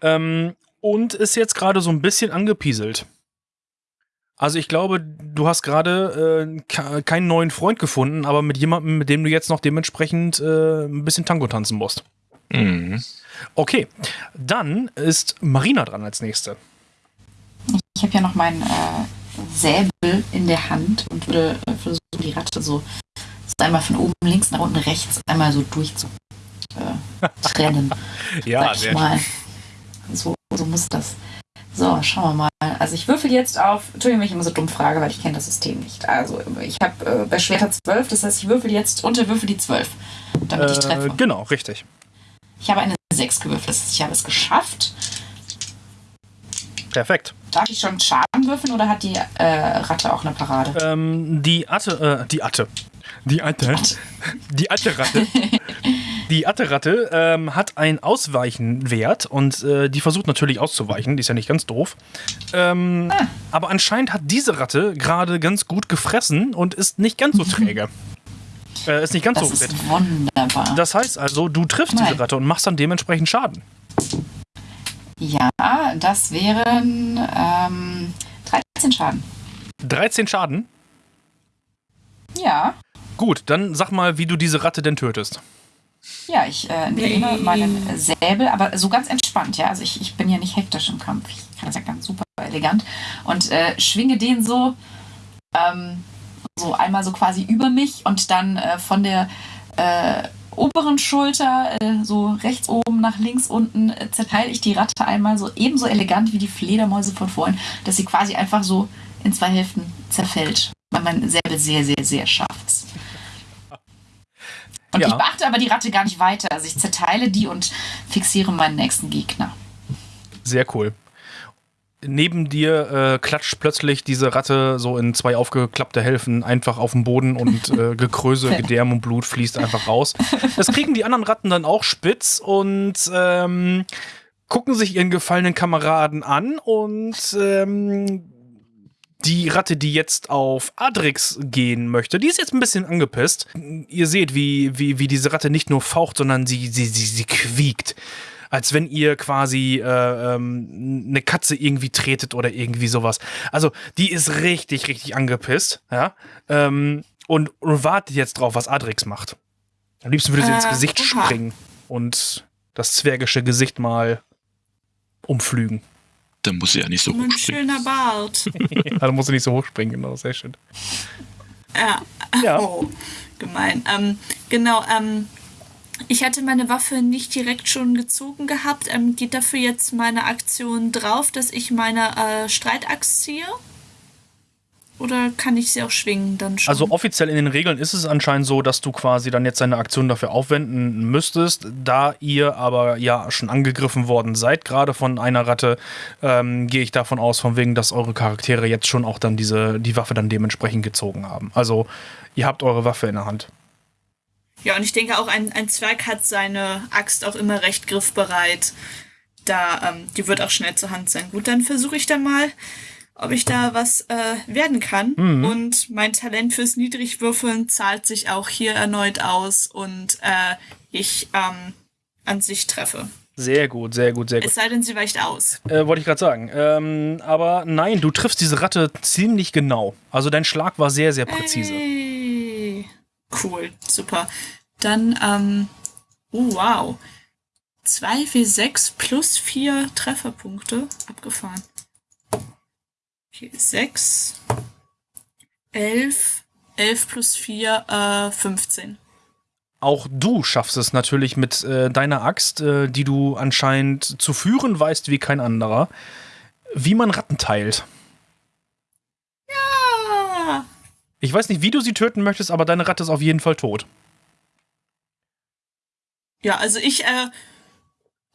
ähm, und ist jetzt gerade so ein bisschen angepieselt. Also ich glaube, du hast gerade äh, ke- keinen neuen Freund gefunden, aber mit jemandem, mit dem du jetzt noch dementsprechend äh, ein bisschen Tango tanzen musst. Mhm. Okay, dann ist Marina dran als nächste. Ich habe ja noch meinen äh, Säbel in der Hand und würde äh, versuchen, die Ratte so, so einmal von oben links nach unten rechts einmal so durch zu äh, trennen. <laughs> sag ich mal. So, so muss das. So, schauen wir mal. Also ich würfel jetzt auf, Entschuldigung, wenn ich immer so dumm frage, weil ich kenne das System nicht. Also ich habe äh, bei Schwerter 12, das heißt, ich würfel jetzt unter Würfel die 12, damit ich Äh, treffe. genau, richtig. Ich habe eine 6 gewürfelt, das heißt, ich habe es geschafft. Perfekt. Darf ich schon Schaden würfeln oder hat die äh, Ratte auch eine Parade? Ähm, die Atte, äh, die Atte. Die Atte. Die Atte-Ratte. Die <laughs> Atte-Ratte ähm, hat einen Ausweichenwert und äh, die versucht natürlich auszuweichen, die ist ja nicht ganz doof. Ähm, Aber anscheinend hat diese Ratte gerade ganz gut gefressen und ist nicht ganz so <laughs> träge. äh, ist nicht ganz Das so fit. ist wunderbar. Das heißt also, du triffst diese Nein. Ratte und machst dann dementsprechend Schaden. Ja, das wären ähm, 13 Schaden. 13 Schaden. Ja, Gut, dann sag mal, wie du diese Ratte denn tötest. Ja, ich äh, nehme meinen Säbel, aber so ganz entspannt, ja. Also ich, ich bin ja nicht hektisch im Kampf. Ich kann das ja ganz super elegant. Und äh, schwinge den so, ähm, so einmal so quasi über mich und dann äh, von der äh, oberen Schulter, äh, so rechts oben nach links unten, äh, zerteile ich die Ratte einmal so ebenso elegant wie die Fledermäuse von vorhin, dass sie quasi einfach so in zwei Hälften zerfällt. Weil mein Säbel sehr, sehr, sehr scharf ist. Und Ja. ich beachte aber die Ratte gar nicht weiter. Also ich zerteile die und fixiere meinen nächsten Gegner. Sehr cool. Neben dir äh, klatscht plötzlich diese Ratte so in zwei aufgeklappte Hälften einfach auf den Boden und äh, <laughs> Gekröse, Gedärm und Blut fließt einfach raus. Das kriegen die anderen Ratten dann auch spitz und ähm, gucken sich ihren gefallenen Kameraden an und ähm, Die Ratte, die jetzt auf Adrix gehen möchte, die ist jetzt ein bisschen angepisst. Ihr seht, wie, wie, wie diese Ratte nicht nur faucht, sondern sie, sie, sie, sie quiekt. Als wenn ihr quasi äh, ähm, eine Katze irgendwie tretet oder irgendwie sowas. Also, die ist richtig, richtig angepisst, ja. Ähm, und, und wartet jetzt drauf, was Adrix macht. Am liebsten würde sie Äh, ins Gesicht springen und das zwergische Gesicht mal umflügen. Dann muss sie ja nicht so Mein hochspringen. schöner Bart. <laughs> Ja, dann muss sie nicht so hochspringen, genau, sehr schön. Ja. Ja. Oh, gemein. Ähm, genau, ähm, ich hatte meine Waffe nicht direkt schon gezogen gehabt. Ähm, geht dafür jetzt meine Aktion drauf, dass ich meine äh, Streitaxt ziehe? Oder kann ich sie auch schwingen dann schon? Also offiziell in den Regeln ist es anscheinend so, dass du quasi dann jetzt deine Aktion dafür aufwenden müsstest. Da ihr aber ja schon angegriffen worden seid, gerade von einer Ratte, ähm, gehe ich davon aus, von wegen, dass eure Charaktere jetzt schon auch dann diese, die Waffe dann dementsprechend gezogen haben. Also ihr habt eure Waffe in der Hand. Ja, und ich denke auch, ein, ein Zwerg hat seine Axt auch immer recht griffbereit. Da, ähm, die wird auch schnell zur Hand sein. Gut, dann versuche ich dann mal, ob ich da was äh, werden kann. Und mein Talent fürs Niedrigwürfeln zahlt sich auch hier erneut aus und äh, ich ähm, an sich treffe. Sehr gut, sehr gut, sehr gut. Es sei denn, sie weicht aus. Äh, Wollte ich gerade sagen. Ähm, aber nein, du triffst diese Ratte ziemlich genau. Also dein Schlag war sehr, sehr präzise. Hey. Cool, super. Dann, ähm, oh wow. 2W6 plus 4 Trefferpunkte. Abgefahren. Okay, 6. 11. 11 plus 4, äh, 15. Auch du schaffst es natürlich mit äh, deiner Axt, äh, die du anscheinend zu führen weißt wie kein anderer, wie man Ratten teilt. Ah, Ich weiß nicht, wie du sie töten möchtest, aber deine Ratte ist auf jeden Fall tot. Ja, also ich, äh,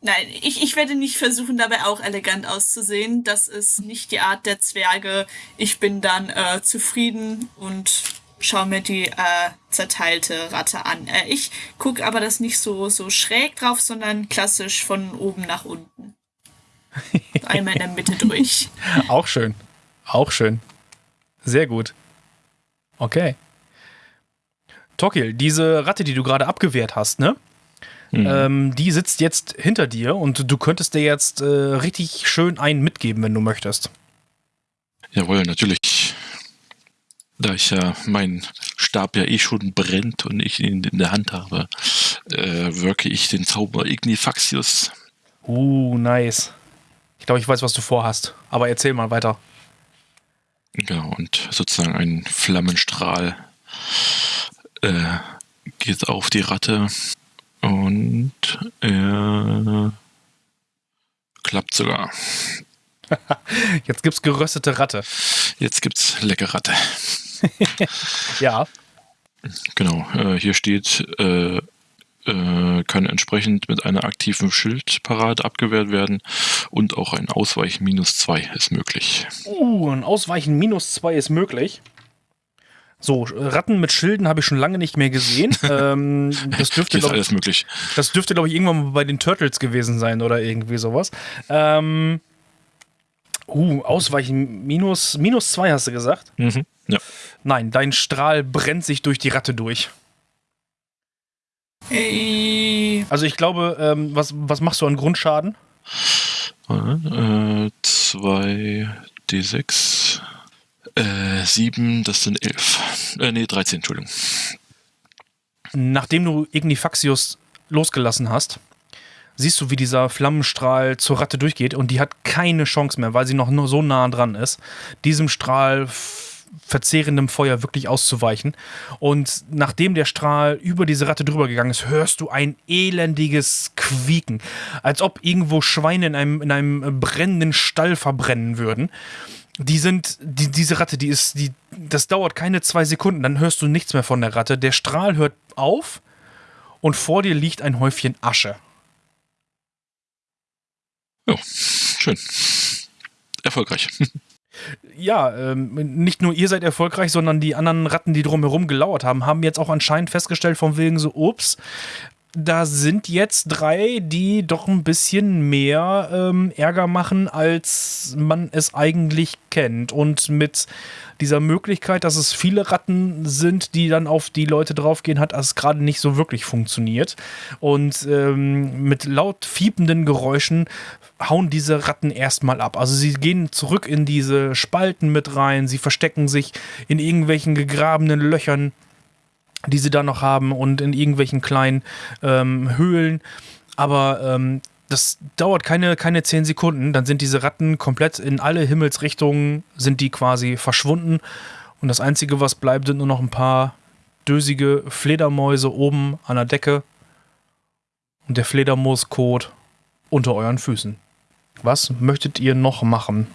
nein, ich, ich werde nicht versuchen, dabei auch elegant auszusehen. Das ist nicht die Art der Zwerge. Ich bin dann äh, zufrieden und schaue mir die äh, zerteilte Ratte an. Äh, ich gucke aber das nicht so, so schräg drauf, sondern klassisch von oben nach unten. Einmal in der Mitte durch. Auch schön. Auch schön. Sehr gut. Okay. Tokil, diese Ratte, die du gerade abgewehrt hast, ne? Mhm. Ähm, die sitzt jetzt hinter dir und du könntest dir jetzt äh, richtig schön einen mitgeben, wenn du möchtest. Jawohl, natürlich. Da ich ja mein Stab ja eh schon brennt und ich ihn in der Hand habe, äh, wirke ich den Zauber Ignifaxius. Uh, nice. Ich glaube, ich weiß, was du vorhast. Aber erzähl mal weiter. Genau, und sozusagen ein Flammenstrahl äh, geht auf die Ratte und er klappt sogar. <laughs> Jetzt gibt's geröstete Ratte. Jetzt gibt's leckere Ratte. <laughs> Ja. Genau, äh, hier steht, äh, äh, kann entsprechend mit einer aktiven Schildparade abgewehrt werden und auch ein Ausweichen minus 2 ist möglich. Uh, ein Ausweichen minus zwei ist möglich. So, Ratten mit Schilden habe ich schon lange nicht mehr gesehen. <laughs> ähm, das dürfte, glaube alles ich, möglich. das dürfte, glaube ich, irgendwann mal bei den Turtles gewesen sein oder irgendwie sowas. Ähm, uh, Ausweichen minus, minus zwei hast du gesagt? Mhm. Ja. Nein, dein Strahl brennt sich durch die Ratte durch. Ey, Also ich glaube, ähm, was, was machst du an Grundschaden? Äh, 2 D6, äh, 7, das sind 11. Äh, nee, 13, Entschuldigung. Nachdem du Ignifaxius losgelassen hast, siehst du, wie dieser Flammenstrahl zur Ratte durchgeht und die hat keine Chance mehr, weil sie noch nur so nah dran ist, diesem Strahl verzehrendem Feuer wirklich auszuweichen. Und nachdem der Strahl über diese Ratte drüber gegangen ist, hörst du ein elendiges Quieken, als ob irgendwo Schweine in einem, in einem brennenden Stall verbrennen würden. Die sind, die, diese Ratte, die ist, die, das dauert keine zwei Sekunden, dann hörst du nichts mehr von der Ratte. Der Strahl hört auf und vor dir liegt ein Häufchen Asche. Oh, schön. Erfolgreich. Ja, ähm, nicht nur ihr seid erfolgreich, sondern die anderen Ratten, die drumherum gelauert haben, haben jetzt auch anscheinend festgestellt, von wegen so, ups, da sind jetzt drei, die doch ein bisschen mehr ähm, Ärger machen, als man es eigentlich kennt. Und mit dieser Möglichkeit, dass es viele Ratten sind, die dann auf die Leute draufgehen, hat es gerade nicht so wirklich funktioniert. Und ähm, mit laut fiependen Geräuschen hauen diese Ratten erstmal ab. Also sie gehen zurück in diese Spalten mit rein, sie verstecken sich in irgendwelchen gegrabenen Löchern die sie da noch haben und in irgendwelchen kleinen ähm, Höhlen. Aber ähm, das dauert keine, keine zehn Sekunden. Dann sind diese Ratten komplett in alle Himmelsrichtungen, sind die quasi verschwunden. Und das Einzige, was bleibt, sind nur noch ein paar dösige Fledermäuse oben an der Decke. Und der Fledermauskot unter euren Füßen. Was möchtet ihr noch machen?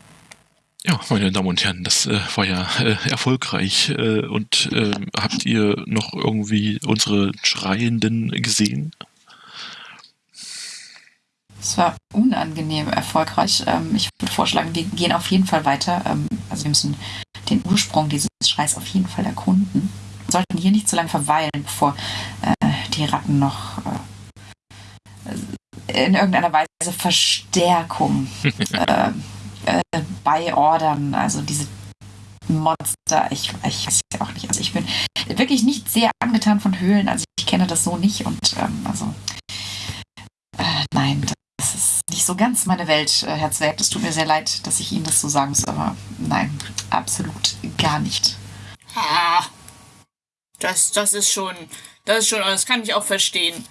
Ja, meine Damen und Herren, das äh, war ja äh, erfolgreich. Äh, und ähm, habt ihr noch irgendwie unsere Schreienden gesehen? Es war unangenehm erfolgreich. Ähm, ich würde vorschlagen, wir gehen auf jeden Fall weiter. Ähm, also wir müssen den Ursprung dieses Schreis auf jeden Fall erkunden. Wir sollten hier nicht zu lange verweilen, bevor äh, die Ratten noch äh, in irgendeiner Weise Verstärkung <laughs> äh, äh, beiordern. Also diese Monster, ich, ich weiß ja auch nicht. Also ich bin wirklich nicht sehr angetan von Höhlen. Also ich kenne das so nicht und ähm, also äh, nein, das ist nicht so ganz meine Welt, äh, Herr Zwerg. Es tut mir sehr leid, dass ich Ihnen das so sagen muss, aber nein, absolut gar nicht. Ah, das, das ist schon, das ist schon, das kann ich auch verstehen.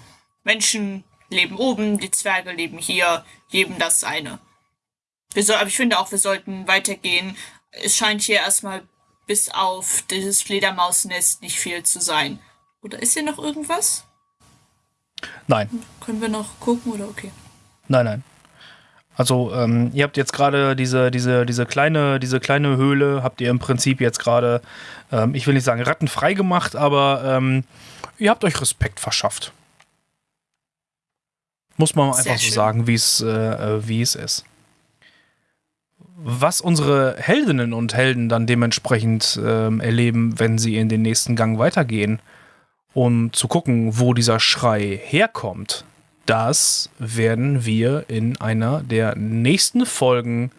Menschen leben oben, die Zwerge leben hier, jedem das seine. Wir soll, aber ich finde auch, wir sollten weitergehen. Es scheint hier erstmal bis auf dieses Fledermausnest nicht viel zu sein. Oder ist hier noch irgendwas? Nein. Können wir noch gucken oder okay? Nein, nein. Also ähm, ihr habt jetzt gerade diese, diese, diese, kleine, diese kleine Höhle, habt ihr im Prinzip jetzt gerade, ähm, ich will nicht sagen rattenfrei gemacht, aber ähm, ihr habt euch Respekt verschafft. Muss man Sehr einfach so schön. sagen, wie äh, äh, wie es ist. Was unsere Heldinnen und Helden dann dementsprechend ähm, erleben, wenn sie in den nächsten Gang weitergehen, um zu gucken, wo dieser Schrei herkommt, das werden wir in einer der nächsten Folgen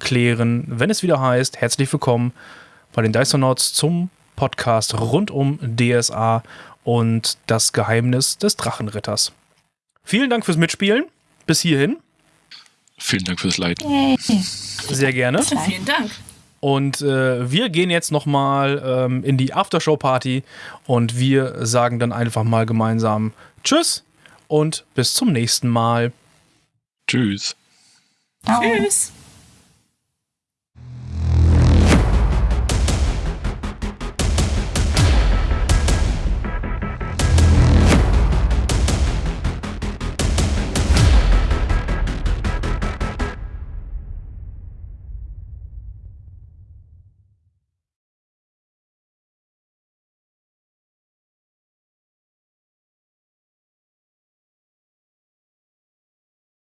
klären, wenn es wieder heißt, herzlich willkommen bei den Dysonauts zum Podcast rund um DSA und das Geheimnis des Drachenritters. Vielen Dank fürs Mitspielen. Bis hierhin. Vielen Dank fürs Leiten. Yay. Sehr gerne. Vielen Dank. Und äh, wir gehen jetzt nochmal ähm, in die Aftershow-Party und wir sagen dann einfach mal gemeinsam Tschüss und bis zum nächsten Mal. Tschüss. Ciao. Tschüss.